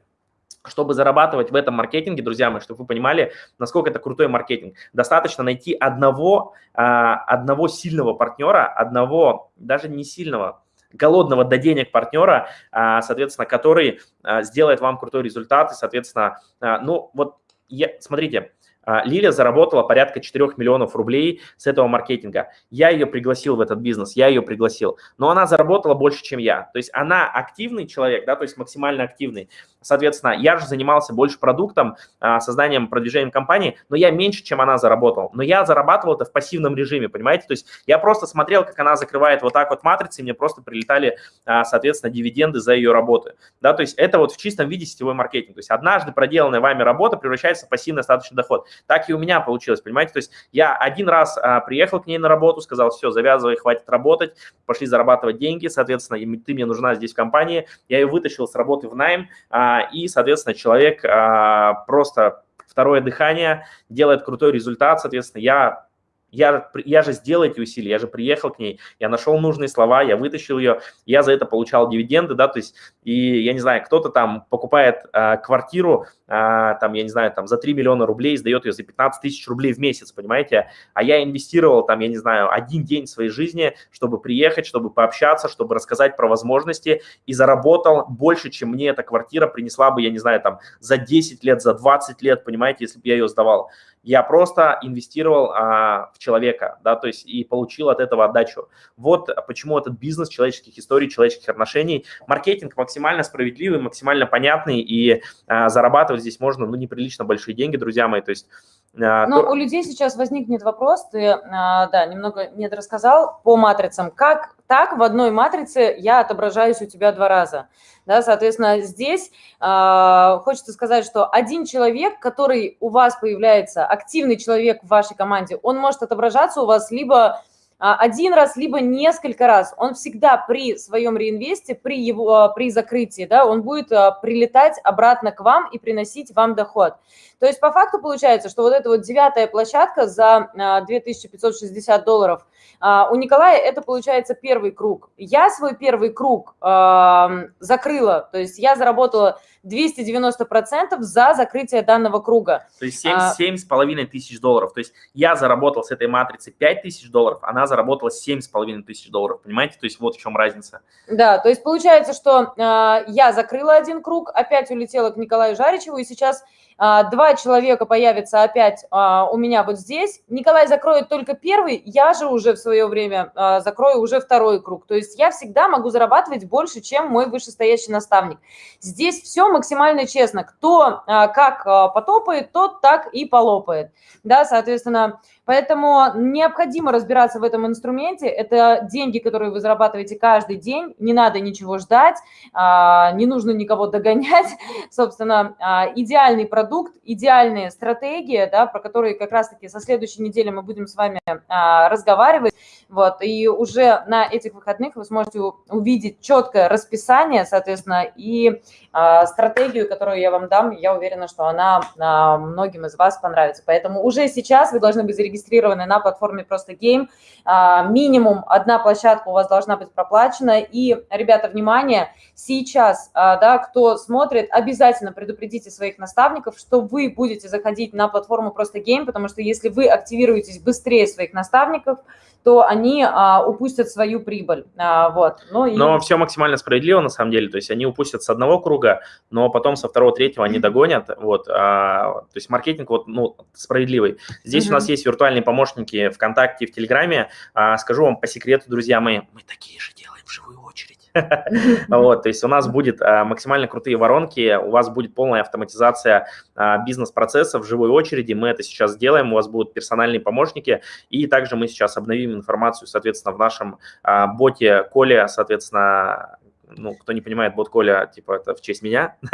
чтобы зарабатывать в этом маркетинге, друзья мои, чтобы вы понимали, насколько это крутой маркетинг, достаточно найти одного, а, одного сильного партнера, одного, даже не сильного, голодного до денег партнера, а, соответственно, который а, сделает вам крутой результат, и, соответственно, ну вот, я, смотрите, а, Лилия заработала порядка 4 миллионов рублей с этого маркетинга. Я ее пригласил в этот бизнес, я ее пригласил. Но она заработала больше, чем я. То есть она активный человек, да, то есть максимально активный. Соответственно, я же занимался больше продуктом, а, созданием, продвижением компании, но я меньше, чем она заработал. Но я зарабатывал это в пассивном режиме, понимаете? То есть я просто смотрел, как она закрывает вот так вот матрицы, и мне просто прилетали, а, соответственно, дивиденды за ее работы. Да, то есть это вот в чистом виде сетевой маркетинг. То есть однажды проделанная вами работа превращается в пассивный остаточный доход. Так и у меня получилось, понимаете? То есть я один раз а, приехал к ней на работу, сказал, все, завязывай, хватит работать, пошли зарабатывать деньги, соответственно, ты мне нужна здесь в компании. Я ее вытащил с работы в найм, а, и, соответственно, человек а, просто второе дыхание, делает крутой результат, соответственно, я я, я же сделал эти усилия, я же приехал к ней, я нашел нужные слова, я вытащил ее, я за это получал дивиденды, да, то есть, и я не знаю, кто-то там покупает а, квартиру, а, там, я не знаю, там за 3 миллиона рублей, сдает ее за 15 тысяч рублей в месяц, понимаете, а я инвестировал там, я не знаю, один день своей жизни, чтобы приехать, чтобы пообщаться, чтобы рассказать про возможности и заработал больше, чем мне эта квартира принесла бы, я не знаю, там за 10 лет, за 20 лет, понимаете, если бы я ее сдавал я просто инвестировал а, в человека, да, то есть и получил от этого отдачу. Вот почему этот бизнес человеческих историй, человеческих отношений, маркетинг максимально справедливый, максимально понятный, и а, зарабатывать здесь можно, ну, неприлично большие деньги, друзья мои, то есть но то... у людей сейчас возникнет вопрос, ты, а, да, немного не рассказал по матрицам. Как так в одной матрице я отображаюсь у тебя два раза? Да, соответственно, здесь э, хочется сказать, что один человек, который у вас появляется, активный человек в вашей команде, он может отображаться у вас либо а, один раз, либо несколько раз. Он всегда при своем реинвесте, при, его, а, при закрытии, да, он будет а, прилетать обратно к вам и приносить вам доход. То есть по факту получается, что вот эта вот девятая площадка за 2560 долларов, у Николая это получается первый круг. Я свой первый круг закрыла, то есть я заработала 290% за закрытие данного круга. То есть 7,5 тысяч долларов. То есть я заработал с этой матрицы 5 тысяч долларов, она заработала 7,5 тысяч долларов, понимаете? То есть вот в чем разница. Да, то есть получается, что э, я закрыла один круг, опять улетела к Николаю Жаричеву, и сейчас э, два человека появятся опять э, у меня вот здесь. Николай закроет только первый, я же уже в свое время э, закрою уже второй круг. То есть я всегда могу зарабатывать больше, чем мой вышестоящий наставник. Здесь все максимально честно. Кто э, как э, потопает, тот так и полопает. Да, соответственно, Поэтому необходимо разбираться в этом инструменте. Это деньги, которые вы зарабатываете каждый день. Не надо ничего ждать, а, не нужно никого догонять. Собственно, а, идеальный продукт, идеальная стратегия, да, про которые как раз-таки со следующей недели мы будем с вами а, разговаривать. Вот, и уже на этих выходных вы сможете увидеть четкое расписание, соответственно, и стратегию, которую я вам дам, я уверена, что она многим из вас понравится. Поэтому уже сейчас вы должны быть зарегистрированы на платформе Просто Game. Э, минимум одна площадка у вас должна быть проплачена. И, ребята, внимание, сейчас, э, да, кто смотрит, обязательно предупредите своих наставников, что вы будете заходить на платформу Просто Game, потому что если вы активируетесь быстрее своих наставников, то они а, упустят свою прибыль. А, вот. Ну, и... Но все максимально справедливо на самом деле, то есть они упустят с одного круга, но потом со второго, третьего они догонят. Вот, а, то есть маркетинг вот, ну, справедливый. Здесь у нас есть виртуальные помощники ВКонтакте и в Телеграме. А, скажу вам по секрету, друзья мои, мы такие же делаем в живую очередь. Вот, то есть у нас будет а, максимально крутые воронки, у вас будет полная автоматизация а, бизнес-процессов в живой очереди. Мы это сейчас сделаем, у вас будут персональные помощники, и также мы сейчас обновим информацию, соответственно, в нашем а, боте Коля, соответственно, ну, кто не понимает, бот Коля, типа, это в честь меня.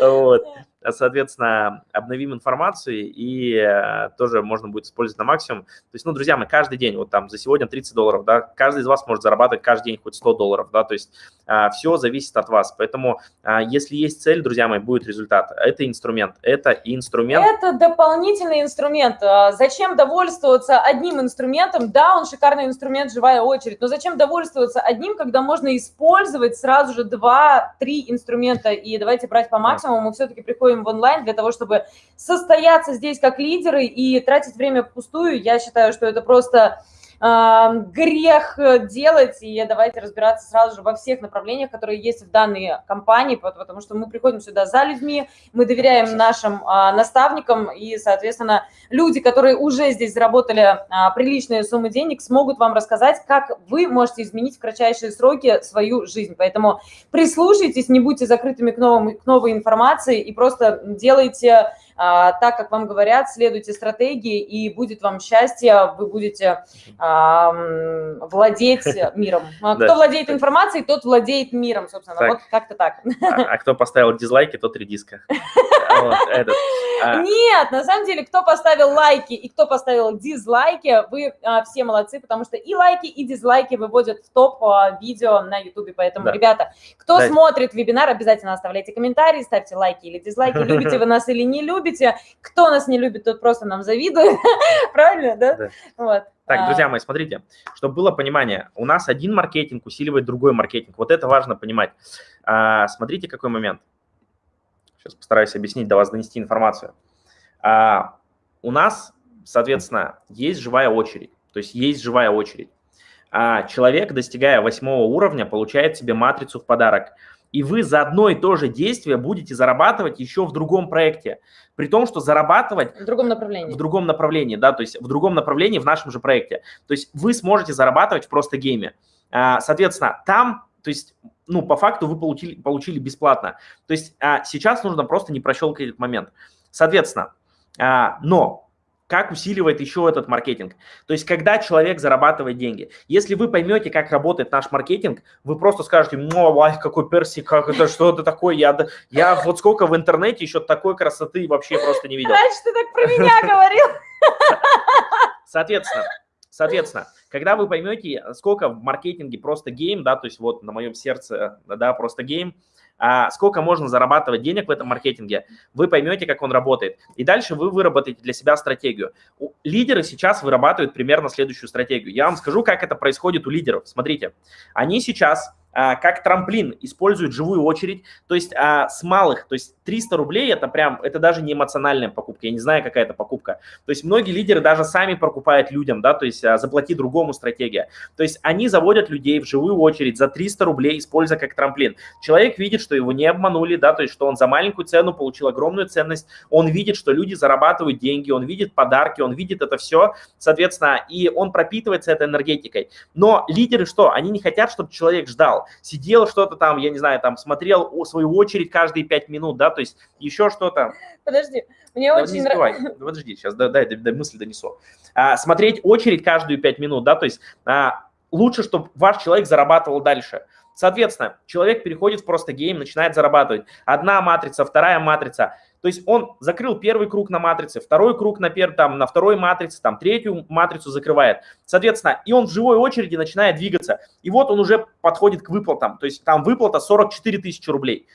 Вот соответственно, обновим информацию и э, тоже можно будет использовать на максимум. То есть, ну, друзья, мы каждый день, вот там за сегодня 30 долларов, да, каждый из вас может зарабатывать каждый день хоть 100 долларов, да, то есть а, все зависит от вас. Поэтому, а, если есть цель, друзья мои, будет результат. Это инструмент, это инструмент. Это дополнительный инструмент. А, зачем довольствоваться одним инструментом? Да, он шикарный инструмент, живая очередь, но зачем довольствоваться одним, когда можно использовать сразу же два-три инструмента? И давайте брать по максимуму. Мы все-таки приходим в онлайн для того, чтобы состояться здесь как лидеры и тратить время впустую. Я считаю, что это просто грех э, делать, и давайте разбираться сразу же во всех направлениях, которые есть в данной компании, потому что мы приходим сюда за людьми, мы доверяем нашим а, наставникам, и, соответственно, люди, которые уже здесь заработали а, приличные суммы денег, смогут вам рассказать, как вы можете изменить в кратчайшие сроки свою жизнь. Поэтому прислушайтесь, не будьте закрытыми к, новым, к новой информации и просто делайте так, как вам говорят, следуйте стратегии, и будет вам счастье, вы будете а, владеть миром. А кто владеет информацией, тот владеет миром, собственно. Вот как-то так. А кто поставил дизлайки, тот редиска. Нет, на самом деле, кто поставил лайки и кто поставил дизлайки, вы все молодцы, потому что и лайки, и дизлайки выводят в топ видео на YouTube. Поэтому, ребята, кто смотрит вебинар, обязательно оставляйте комментарии, ставьте лайки или дизлайки, любите вы нас или не любите. Кто нас не любит, тот просто нам завидует. Правильно, да? Вот. Так, а. друзья мои, смотрите, чтобы было понимание, у нас один маркетинг усиливает другой маркетинг. Вот это важно понимать. А, смотрите, какой момент. Сейчас постараюсь объяснить, до вас донести информацию. А, у нас, соответственно, есть живая очередь. То есть есть живая очередь. А человек, достигая восьмого уровня, получает себе матрицу в подарок – и вы за одно и то же действие будете зарабатывать еще в другом проекте. При том, что зарабатывать... В другом направлении. В другом направлении, да, то есть в другом направлении в нашем же проекте. То есть вы сможете зарабатывать в просто гейме. А, соответственно, там, то есть, ну, по факту вы получили, получили бесплатно. То есть а, сейчас нужно просто не прощелкать этот момент. Соответственно, а, но как усиливает еще этот маркетинг. То есть, когда человек зарабатывает деньги. Если вы поймете, как работает наш маркетинг, вы просто скажете, ну, ай, какой перси, как это, что это такое, я, я вот сколько в интернете еще такой красоты вообще просто не видел. Раньше ты так про меня говорил. Соответственно, Соответственно, когда вы поймете, сколько в маркетинге просто гейм, да, то есть вот на моем сердце, да, просто гейм, а сколько можно зарабатывать денег в этом маркетинге, вы поймете, как он работает. И дальше вы выработаете для себя стратегию. Лидеры сейчас вырабатывают примерно следующую стратегию. Я вам скажу, как это происходит у лидеров. Смотрите, они сейчас как трамплин используют живую очередь, то есть а, с малых, то есть 300 рублей это прям, это даже не эмоциональная покупка, я не знаю, какая это покупка. То есть многие лидеры даже сами покупают людям, да, то есть а, заплати другому стратегия. То есть они заводят людей в живую очередь за 300 рублей, используя как трамплин. Человек видит, что его не обманули, да, то есть что он за маленькую цену получил огромную ценность, он видит, что люди зарабатывают деньги, он видит подарки, он видит это все, соответственно, и он пропитывается этой энергетикой. Но лидеры что? Они не хотят, чтобы человек ждал сидел что-то там, я не знаю, там смотрел свою очередь каждые пять минут, да, то есть еще что-то. Подожди, мне да, очень нравится. Подожди, сейчас, дай, дай, дай мысль донесу. А, смотреть очередь каждую пять минут, да, то есть а, лучше, чтобы ваш человек зарабатывал дальше. Соответственно, человек переходит в просто гейм, начинает зарабатывать. Одна матрица, вторая матрица. То есть он закрыл первый круг на матрице, второй круг на, пер, там, на второй матрице, там, третью матрицу закрывает. Соответственно, и он в живой очереди начинает двигаться. И вот он уже подходит к выплатам. То есть там выплата 44 тысячи рублей.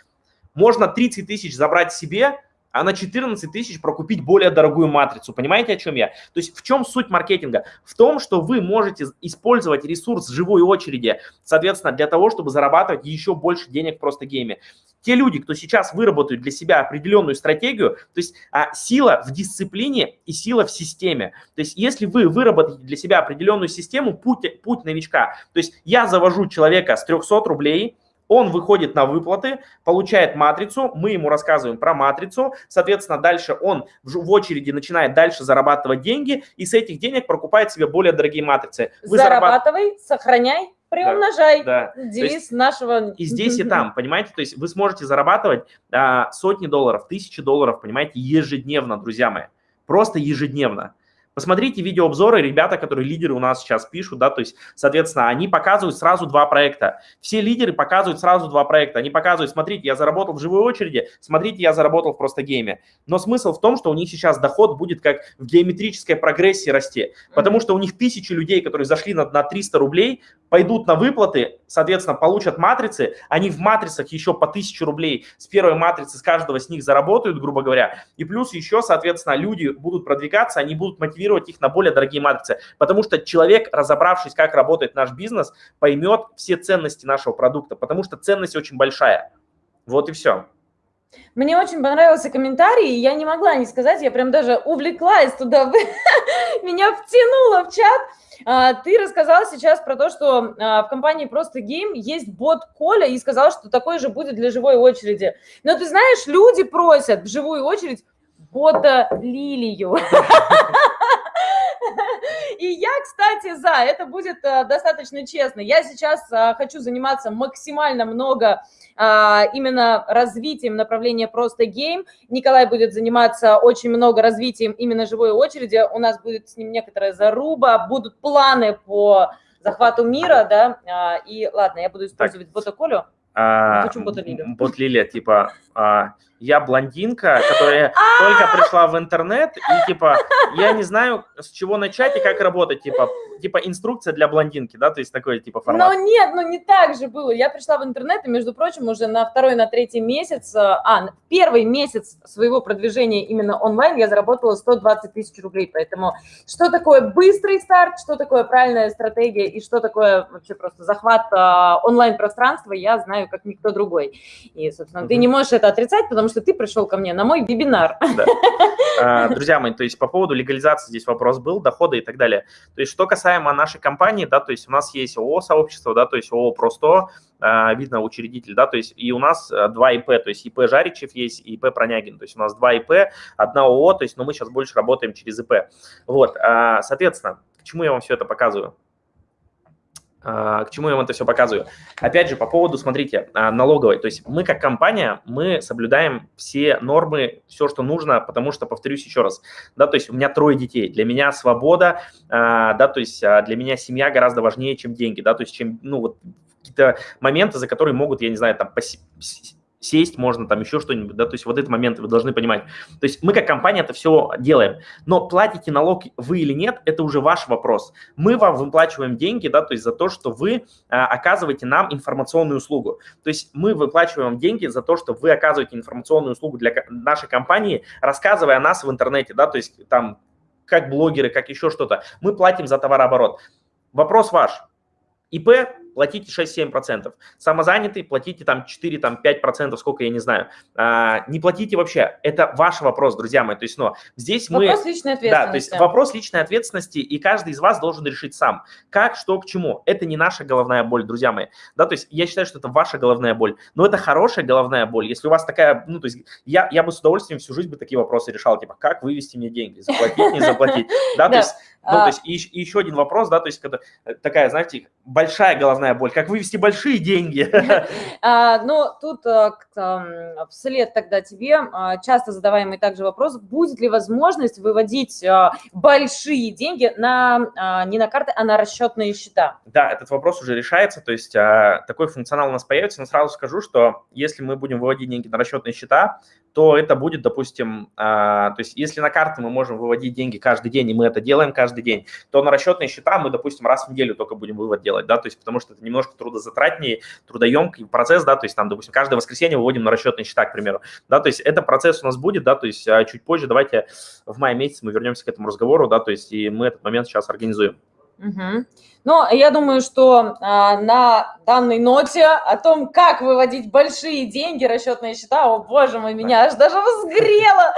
Можно 30 тысяч забрать себе, а на 14 тысяч прокупить более дорогую матрицу. Понимаете, о чем я? То есть в чем суть маркетинга? В том, что вы можете использовать ресурс живой очереди, соответственно, для того, чтобы зарабатывать еще больше денег просто гейме. Те люди, кто сейчас выработают для себя определенную стратегию, то есть а, сила в дисциплине и сила в системе. То есть если вы выработаете для себя определенную систему, путь, путь новичка. То есть я завожу человека с 300 рублей, он выходит на выплаты, получает матрицу, мы ему рассказываем про матрицу, соответственно, дальше он в очереди начинает дальше зарабатывать деньги, и с этих денег прокупает себе более дорогие матрицы. Вы Зарабатывай, зарабат... сохраняй, приумножай. Да, да. Девиз есть, нашего... И здесь, и там, понимаете? То есть вы сможете зарабатывать а, сотни долларов, тысячи долларов, понимаете, ежедневно, друзья мои. Просто ежедневно. Посмотрите видеообзоры, ребята, которые лидеры у нас сейчас пишут, да, то есть, соответственно, они показывают сразу два проекта. Все лидеры показывают сразу два проекта. Они показывают, смотрите, я заработал в живой очереди, смотрите, я заработал в просто гейме. Но смысл в том, что у них сейчас доход будет как в геометрической прогрессии расти, потому что у них тысячи людей, которые зашли на, на 300 рублей, пойдут на выплаты, соответственно, получат матрицы, они в матрицах еще по 1000 рублей с первой матрицы с каждого с них заработают, грубо говоря, и плюс еще, соответственно, люди будут продвигаться, они будут мотивировать их на более дорогие матрицы, потому что человек, разобравшись, как работает наш бизнес, поймет все ценности нашего продукта, потому что ценность очень большая. Вот и все. Мне очень понравился комментарий, я не могла не сказать, я прям даже увлеклась туда, меня втянуло в чат. А, ты рассказал сейчас про то, что а, в компании «Просто гейм» есть бот Коля и сказал, что такой же будет для живой очереди. Но ты знаешь, люди просят в живую очередь бота Лилию. И я, кстати, за. Это будет а, достаточно честно. Я сейчас хочу заниматься максимально много а, именно развитием направления просто гейм. Николай будет заниматься очень много развитием именно живой очереди. У нас будет с ним некоторая заруба, будут планы по захвату мира, да, и ладно, я буду использовать так. ботоколю. А, Хочу бот Лилия. Бот Лилия, типа, а, я блондинка, которая только пришла в интернет, и типа, я не знаю, с чего начать и как работать, типа, типа инструкция для блондинки, да, то есть такой типа формат. Но нет, ну не так же было. Я пришла в интернет, и, между прочим, уже на второй, на третий месяц, а, первый месяц своего продвижения именно онлайн я заработала 120 тысяч рублей, поэтому что такое быстрый старт, что такое правильная стратегия и что такое вообще просто захват а, онлайн-пространства, я знаю как никто другой. И, собственно, mm-hmm. ты не можешь это отрицать, потому что ты пришел ко мне на мой вебинар. Да. А, друзья мои, то есть по поводу легализации здесь вопрос был, дохода и так далее. То есть что касаемо нашей компании, да, то есть у нас есть ООО-сообщество, да, то есть ООО «Просто», а, видно учредитель, да, то есть и у нас а, два ИП, то есть ИП Жаричев есть и ИП Пронягин, то есть у нас два ИП, одна ООО, то есть, но мы сейчас больше работаем через ИП. Вот, соответственно, к чему я вам все это показываю? А, к чему я вам это все показываю? Опять же, по поводу, смотрите, а, налоговой. То есть мы как компания, мы соблюдаем все нормы, все, что нужно, потому что, повторюсь еще раз, да, то есть у меня трое детей, для меня свобода, а, да, то есть для меня семья гораздо важнее, чем деньги, да, то есть чем, ну, вот какие-то моменты, за которые могут, я не знаю, там, сесть можно, там еще что-нибудь, да, то есть вот этот момент вы должны понимать. То есть мы как компания это все делаем, но платите налог вы или нет, это уже ваш вопрос. Мы вам выплачиваем деньги, да, то есть за то, что вы а, оказываете нам информационную услугу. То есть мы выплачиваем деньги за то, что вы оказываете информационную услугу для нашей компании, рассказывая о нас в интернете, да, то есть там как блогеры, как еще что-то. Мы платим за товарооборот. Вопрос ваш. ИП платите 6-7%. Самозанятый платите там 4-5%, сколько я не знаю. А, не платите вообще. Это ваш вопрос, друзья мои. То есть, но здесь вопрос мы... Вопрос личной ответственности. Да, то есть вопрос личной ответственности, и каждый из вас должен решить сам. Как, что, к чему. Это не наша головная боль, друзья мои. Да, то есть я считаю, что это ваша головная боль. Но это хорошая головная боль. Если у вас такая, ну, то есть я, я бы с удовольствием всю жизнь бы такие вопросы решал, типа, как вывести мне деньги, заплатить, не заплатить. Да, то есть ну, то а. есть и, и еще один вопрос, да, то есть когда э, такая, знаете, большая головная боль, как вывести большие деньги. А, ну, тут а, вслед тогда тебе а, часто задаваемый также вопрос, будет ли возможность выводить а, большие деньги на, не на карты, а на расчетные счета? Да, этот вопрос уже решается, то есть такой функционал у нас появится, но сразу скажу, что если мы будем выводить деньги на расчетные счета, то это будет, допустим, а, то есть если на карты мы можем выводить деньги каждый день, и мы это делаем каждый день, то на расчетные счета мы, допустим, раз в неделю только будем вывод делать, да, то есть потому что это немножко трудозатратнее, трудоемкий процесс, да, то есть там, допустим, каждое воскресенье выводим на расчетные счета, к примеру, да, то есть это процесс у нас будет, да, то есть а, чуть позже давайте в мае месяце мы вернемся к этому разговору, да, то есть и мы этот момент сейчас организуем. Угу. Ну, я думаю, что а, на данной ноте о том, как выводить большие деньги, расчетные счета, о боже мой, меня аж даже возгрело,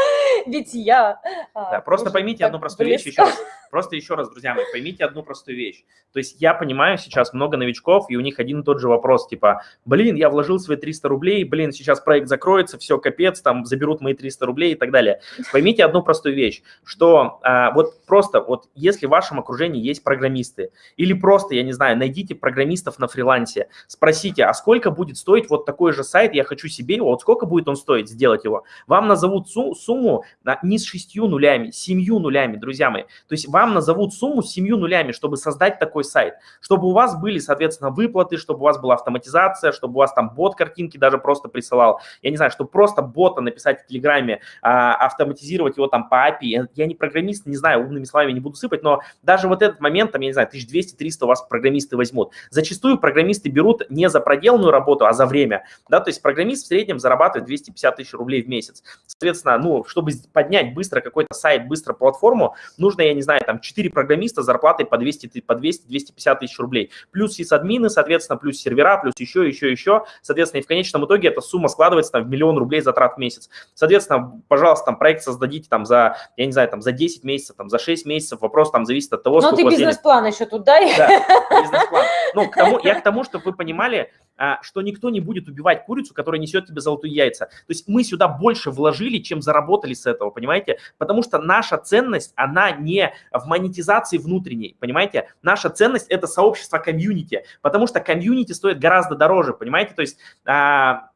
ведь я... А, да, просто поймите одну простую близко. вещь еще раз. Просто еще раз, друзья мои, поймите одну простую вещь. То есть я понимаю сейчас много новичков, и у них один и тот же вопрос, типа, блин, я вложил свои 300 рублей, блин, сейчас проект закроется, все, капец, там заберут мои 300 рублей и так далее. Поймите одну простую вещь, что а, вот просто вот если в вашем окружении есть программисты или или просто, я не знаю, найдите программистов на фрилансе, спросите, а сколько будет стоить вот такой же сайт, я хочу себе его, вот сколько будет он стоить сделать его. Вам назовут сумму а, не с шестью нулями, семью нулями, друзья мои. То есть вам назовут сумму с семью нулями, чтобы создать такой сайт, чтобы у вас были, соответственно, выплаты, чтобы у вас была автоматизация, чтобы у вас там бот картинки даже просто присылал. Я не знаю, чтобы просто бота написать в Телеграме, а, автоматизировать его там по API. Я не программист, не знаю, умными словами не буду сыпать, но даже вот этот момент, там, я не знаю, 1200 200-300 вас программисты возьмут. Зачастую программисты берут не за проделанную работу, а за время. Да? То есть программист в среднем зарабатывает 250 тысяч рублей в месяц. Соответственно, ну, чтобы поднять быстро какой-то сайт, быстро платформу, нужно, я не знаю, там 4 программиста с зарплатой по 200-250 по 200, тысяч рублей. Плюс сисадмины, соответственно, плюс сервера, плюс еще, еще, еще. Соответственно, и в конечном итоге эта сумма складывается там, в миллион рублей затрат в месяц. Соответственно, пожалуйста, там проект создадите там за, я не знаю, там за 10 месяцев, там за 6 месяцев. Вопрос там зависит от того, Но сколько... Ты бизнес-план еще тут дай. Да, бизнес-план. Ну, к тому, я к тому, чтобы вы понимали, а, что никто не будет убивать курицу, которая несет тебе золотые яйца. То есть мы сюда больше вложили, чем заработали с этого, понимаете? Потому что наша ценность, она не в монетизации внутренней, понимаете? Наша ценность – это сообщество комьюнити, потому что комьюнити стоит гораздо дороже, понимаете? То есть а,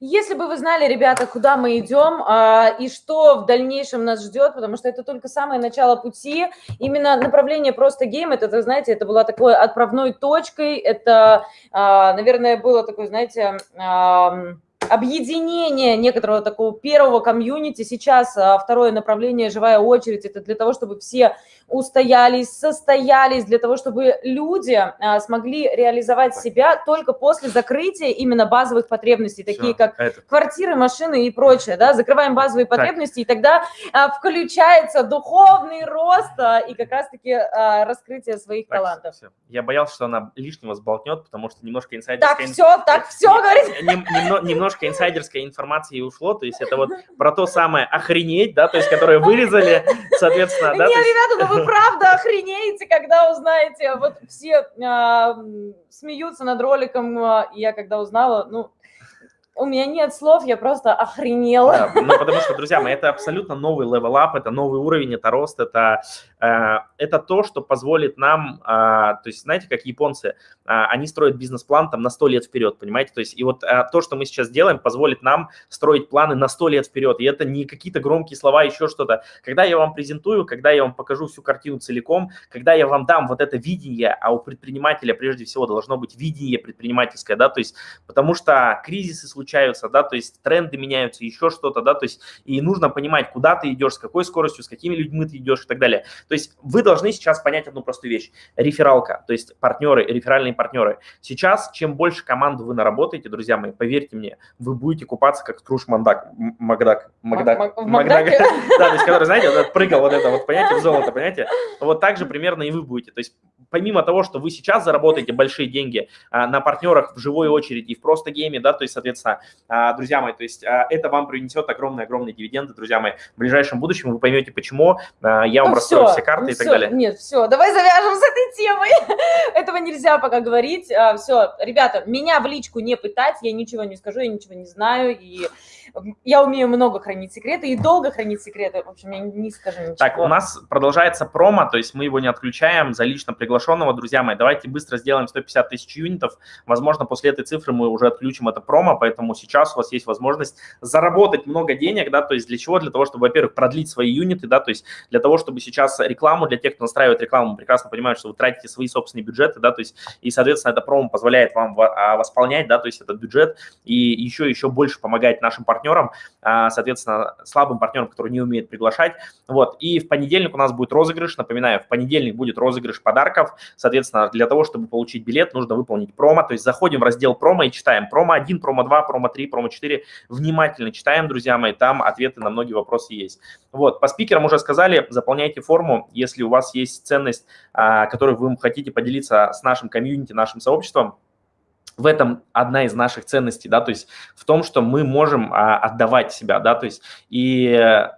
если бы вы знали, ребята, куда мы идем а, и что в дальнейшем нас ждет, потому что это только самое начало пути, именно направление просто гейм, это, знаете, это была такой отправной точкой, это, а, наверное, было такой, знаете... А, объединение некоторого такого первого комьюнити. Сейчас а, второе направление «Живая очередь» – это для того, чтобы все устоялись, состоялись, для того, чтобы люди а, смогли реализовать себя только после закрытия именно базовых потребностей, такие как это. квартиры, машины и прочее. Да? Закрываем базовые так. потребности, и тогда а, включается духовный рост и как раз-таки раскрытие своих так, талантов. Все. Я боялся, что она лишнего сболтнет, потому что немножко инсайдерская... Так, все, так, все, говорит. Немножко немножко инсайдерской информации ушло, то есть это вот про то самое охренеть, да, то есть которое вырезали, соответственно, да. Не, ребята, ну вы правда охренеете, когда узнаете, вот все а, смеются над роликом, а, я когда узнала, ну, у меня нет слов, я просто охренела. Да, ну, потому что, друзья мои, это абсолютно новый level up, это новый уровень, это рост, это, это то, что позволит нам, э, то есть, знаете, как японцы, э, они строят бизнес-план там на 100 лет вперед, понимаете? То есть, и вот э, то, что мы сейчас делаем, позволит нам строить планы на 100 лет вперед, и это не какие-то громкие слова, еще что-то. Когда я вам презентую, когда я вам покажу всю картину целиком, когда я вам дам вот это видение, а у предпринимателя прежде всего должно быть видение предпринимательское, да, то есть, потому что кризисы случаются, да, то есть тренды меняются, еще что-то, да, то есть и нужно понимать, куда ты идешь, с какой скоростью, с какими людьми ты идешь и так далее. То есть вы должны сейчас понять одну простую вещь. Рефералка, то есть партнеры, реферальные партнеры. Сейчас, чем больше команд вы наработаете, друзья мои, поверьте мне, вы будете купаться как Скруш Мандак, Макдак, Макдак, Макдак, да, то есть который, знаете, прыгал вот это вот, понимаете, в золото, понимаете, вот так же примерно и вы будете. То есть помимо того, что вы сейчас заработаете большие деньги а, на партнерах в живой очереди и в просто гейме, да, то есть, соответственно, а, друзья мои, то есть а, это вам принесет огромные-огромные дивиденды, друзья мои. В ближайшем будущем вы поймете, почему. А, я вам ну, раскрою все, все карты ну, и так все, далее. Нет, все, давай завяжем с этой темой. Этого нельзя пока говорить. А, все, ребята, меня в личку не пытать, я ничего не скажу, я ничего не знаю, и я умею много хранить секреты и долго хранить секреты. В общем, я не скажу ничего. Так, у нас продолжается промо, то есть мы его не отключаем за лично приглашенного, друзья мои. Давайте быстро сделаем 150 тысяч юнитов. Возможно, после этой цифры мы уже отключим это промо, поэтому сейчас у вас есть возможность заработать много денег, да, то есть для чего? Для того, чтобы, во-первых, продлить свои юниты, да, то есть для того, чтобы сейчас рекламу, для тех, кто настраивает рекламу, прекрасно понимают, что вы тратите свои собственные бюджеты, да, то есть и, соответственно, это промо позволяет вам а, восполнять, да, то есть этот бюджет и еще, еще больше помогать нашим партнерам партнерам, а, соответственно, слабым партнерам, которые не умеют приглашать. Вот. И в понедельник у нас будет розыгрыш. Напоминаю, в понедельник будет розыгрыш подарков. Соответственно, для того, чтобы получить билет, нужно выполнить промо. То есть заходим в раздел промо и читаем промо 1, промо 2, промо 3, промо 4. Внимательно читаем, друзья мои, там ответы на многие вопросы есть. Вот, по спикерам уже сказали, заполняйте форму, если у вас есть ценность, а, которую вы хотите поделиться с нашим комьюнити, нашим сообществом, в этом одна из наших ценностей, да, то есть в том, что мы можем а, отдавать себя, да, то есть и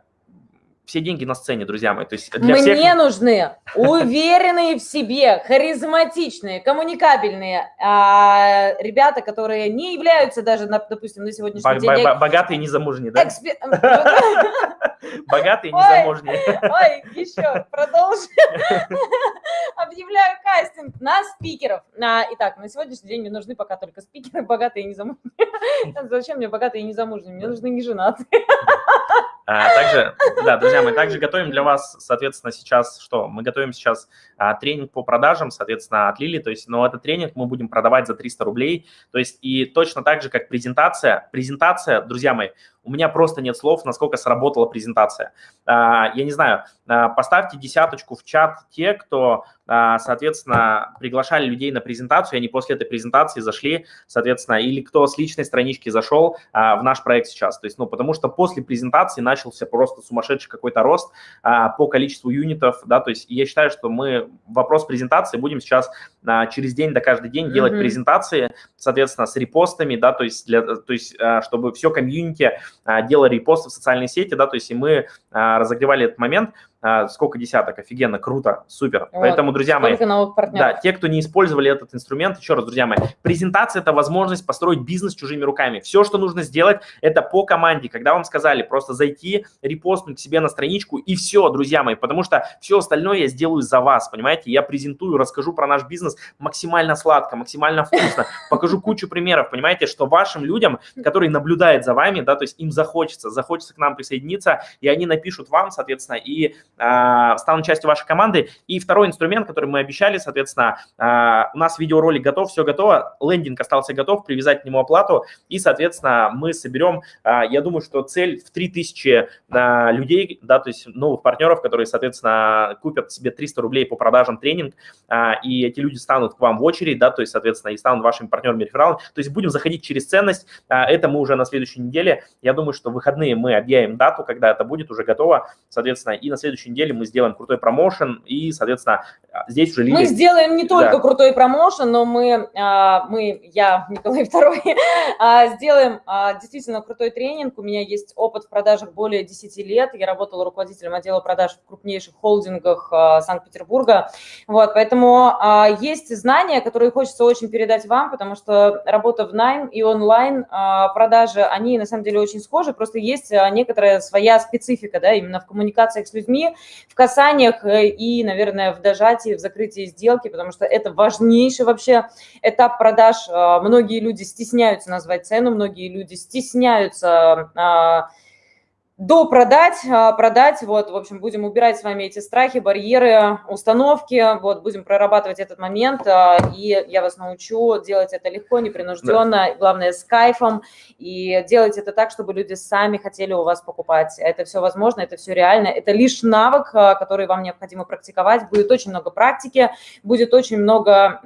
все деньги на сцене, друзья мои. То есть для Мне всех... нужны уверенные в себе, харизматичные, коммуникабельные а, ребята, которые не являются даже, допустим, на сегодняшний день... Богатые незамужние, да? Богатые незамужние. Ой, еще, продолжим. Объявляю кастинг на спикеров. Итак, на сегодняшний день мне нужны пока только спикеры, богатые и незамужние. Зачем мне богатые и незамужние? Мне нужны неженатые. А, также, да, друзья, мы также готовим для вас, соответственно, сейчас что? Мы готовим сейчас а, тренинг по продажам, соответственно, от Лили, то есть, но этот тренинг мы будем продавать за 300 рублей, то есть, и точно так же, как презентация, презентация, друзья мои, у меня просто нет слов, насколько сработала презентация. А, я не знаю, поставьте десяточку в чат те, кто, соответственно, приглашали людей на презентацию, и они после этой презентации зашли, соответственно, или кто с личной странички зашел в наш проект сейчас. То есть, ну, потому что после презентации начался просто сумасшедший какой-то рост по количеству юнитов, да, то есть я считаю, что мы вопрос презентации будем сейчас через день до каждый день mm-hmm. делать презентации, соответственно, с репостами, да, то есть, для, то есть чтобы все комьюнити а, делали репосты в социальные сети, да, то есть и мы а, разогревали этот момент, а, сколько десяток, офигенно, круто, супер. Вот. Поэтому, друзья мои, да, те, кто не использовали этот инструмент, еще раз, друзья мои, презентация – это возможность построить бизнес чужими руками. Все, что нужно сделать, это по команде. Когда вам сказали просто зайти, репостнуть себе на страничку и все, друзья мои, потому что все остальное я сделаю за вас, понимаете? Я презентую, расскажу про наш бизнес максимально сладко, максимально вкусно, покажу кучу примеров, понимаете, что вашим людям, которые наблюдают за вами, да, то есть им захочется, захочется к нам присоединиться, и они напишут вам, соответственно, и а, станут частью вашей команды. И второй инструмент, который мы обещали, соответственно, а, у нас видеоролик готов, все готово, лендинг остался готов, привязать к нему оплату, и, соответственно, мы соберем, а, я думаю, что цель в 3000 людей, да, то есть новых партнеров, которые, соответственно, купят себе 300 рублей по продажам тренинг, и эти люди станут к вам в очередь, да, то есть, соответственно, и станут вашими партнерами рефералами. То есть будем заходить через ценность, это мы уже на следующей неделе. Я думаю, что в выходные мы объявим дату, когда это будет уже готово, соответственно, и на следующей неделе мы сделаем крутой промоушен, и, соответственно, здесь уже... Мы сделаем не только да. крутой промоушен, но мы, а, мы я, Николай II, а, сделаем а, действительно крутой тренинг. У меня есть опыт в продажах более 10 лет. Я работала руководителем отдела продаж в крупнейших холдингах Санкт-Петербурга. Вот, поэтому есть знания, которые хочется очень передать вам, потому что работа в найм и онлайн продажи, они на самом деле очень схожи, просто есть некоторая своя специфика, да, именно в коммуникациях с людьми, в касаниях э, и, наверное, в дожатии, в закрытии сделки, потому что это важнейший вообще этап продаж. А, многие люди стесняются назвать цену, многие люди стесняются а, допродать, а, продать, вот, в общем, будем убирать с вами эти страхи, барьеры, установки, вот, будем прорабатывать этот момент, а, и я вас научу делать это легко, непринужденно, да. главное, с кайфом, и делать это так, чтобы люди сами хотели у вас покупать. Это все возможно, это все реально, это лишь навык, а, который вам необходимо практиковать, будет очень много практики, будет очень много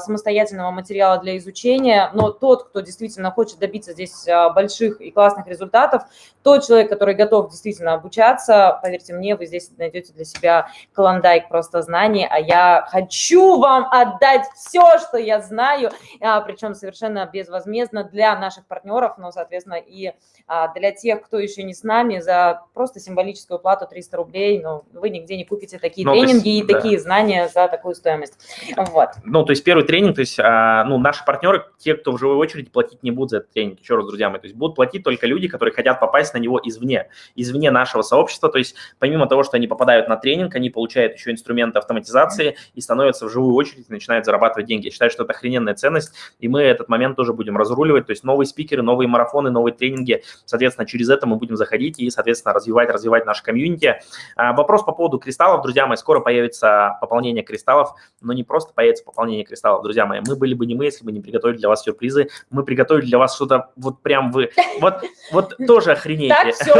самостоятельного материала для изучения, но тот, кто действительно хочет добиться здесь больших и классных результатов, тот человек, который который готов действительно обучаться, поверьте мне, вы здесь найдете для себя клондайк просто знаний, а я хочу вам отдать все, что я знаю, а, причем совершенно безвозмездно для наших партнеров, но, соответственно, и а, для тех, кто еще не с нами, за просто символическую плату 300 рублей, но вы нигде не купите такие ну, тренинги есть, и да. такие знания за такую стоимость. Вот. Ну, то есть первый тренинг, то есть, а, ну, наши партнеры, те, кто в живой очереди, платить не будут за этот тренинг, еще раз, друзья мои, то есть будут платить только люди, которые хотят попасть на него извне извне, извне нашего сообщества. То есть помимо того, что они попадают на тренинг, они получают еще инструменты автоматизации и становятся в живую очередь начинают зарабатывать деньги. Я считаю, что это охрененная ценность, и мы этот момент тоже будем разруливать. То есть новые спикеры, новые марафоны, новые тренинги. Соответственно, через это мы будем заходить и, соответственно, развивать, развивать наше комьюнити. А, вопрос по поводу кристаллов, друзья мои. Скоро появится пополнение кристаллов, но не просто появится пополнение кристаллов, друзья мои. Мы были бы не мы, если бы не приготовили для вас сюрпризы. Мы приготовили для вас что-то вот прям вы... Вот, вот тоже охренеете. Так, все,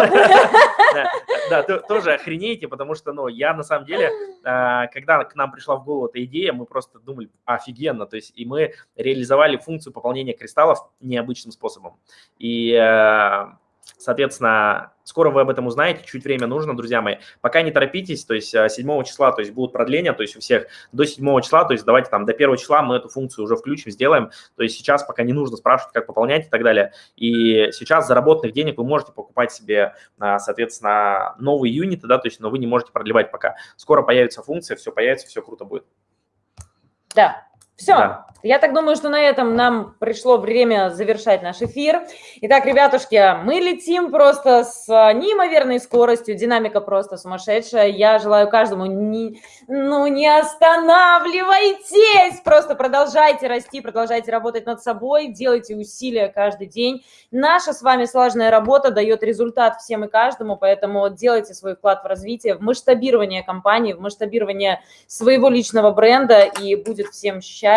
да, тоже охренеете, потому что, ну, я на самом деле, а, когда к нам пришла в голову эта идея, мы просто думали, офигенно, то есть, и мы реализовали функцию пополнения кристаллов необычным способом. И э, Соответственно, скоро вы об этом узнаете, чуть время нужно, друзья мои. Пока не торопитесь, то есть 7 э, числа, то есть будут продления, то есть у всех до 7 числа, то есть давайте там до 1 числа мы эту функцию уже включим, сделаем. То есть сейчас пока не нужно спрашивать, как пополнять и так далее. И сейчас заработанных денег вы можете покупать себе, а, соответственно, новые юниты, да, то есть, но вы не можете продлевать пока. Скоро появится функция, все появится, все круто будет. Да, все. Да. Я так думаю, что на этом нам пришло время завершать наш эфир. Итак, ребятушки, мы летим просто с неимоверной скоростью, динамика просто сумасшедшая. Я желаю каждому, не, ну не останавливайтесь, просто продолжайте расти, продолжайте работать над собой, делайте усилия каждый день. Наша с вами слаженная работа дает результат всем и каждому, поэтому делайте свой вклад в развитие, в масштабирование компании, в масштабирование своего личного бренда, и будет всем счастье,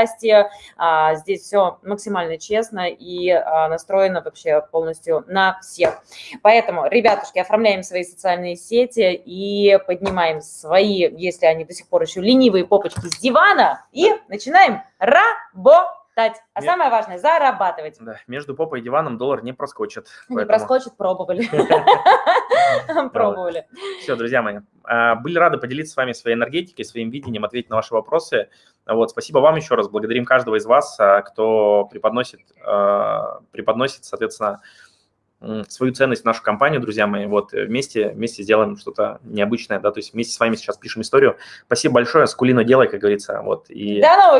а, здесь все максимально честно и а, настроено вообще полностью на всех. Поэтому, ребятушки, оформляем свои социальные сети и поднимаем свои, если они до сих пор еще ленивые попочки с дивана, и начинаем работать. А Нет. самое важное – зарабатывать. Да, между попой и диваном доллар не проскочит. Не поэтому... проскочит, пробовали. Пробовали. Все, друзья мои, а, были рады поделиться с вами своей энергетикой, своим видением, ответить на ваши вопросы. Вот, спасибо вам еще раз, благодарим каждого из вас, а, кто преподносит, а, преподносит, соответственно, свою ценность в нашу компанию, друзья мои. Вот вместе, вместе сделаем что-то необычное, да, то есть вместе с вами сейчас пишем историю. Спасибо большое, скулину делай, как говорится. Вот, и... До новых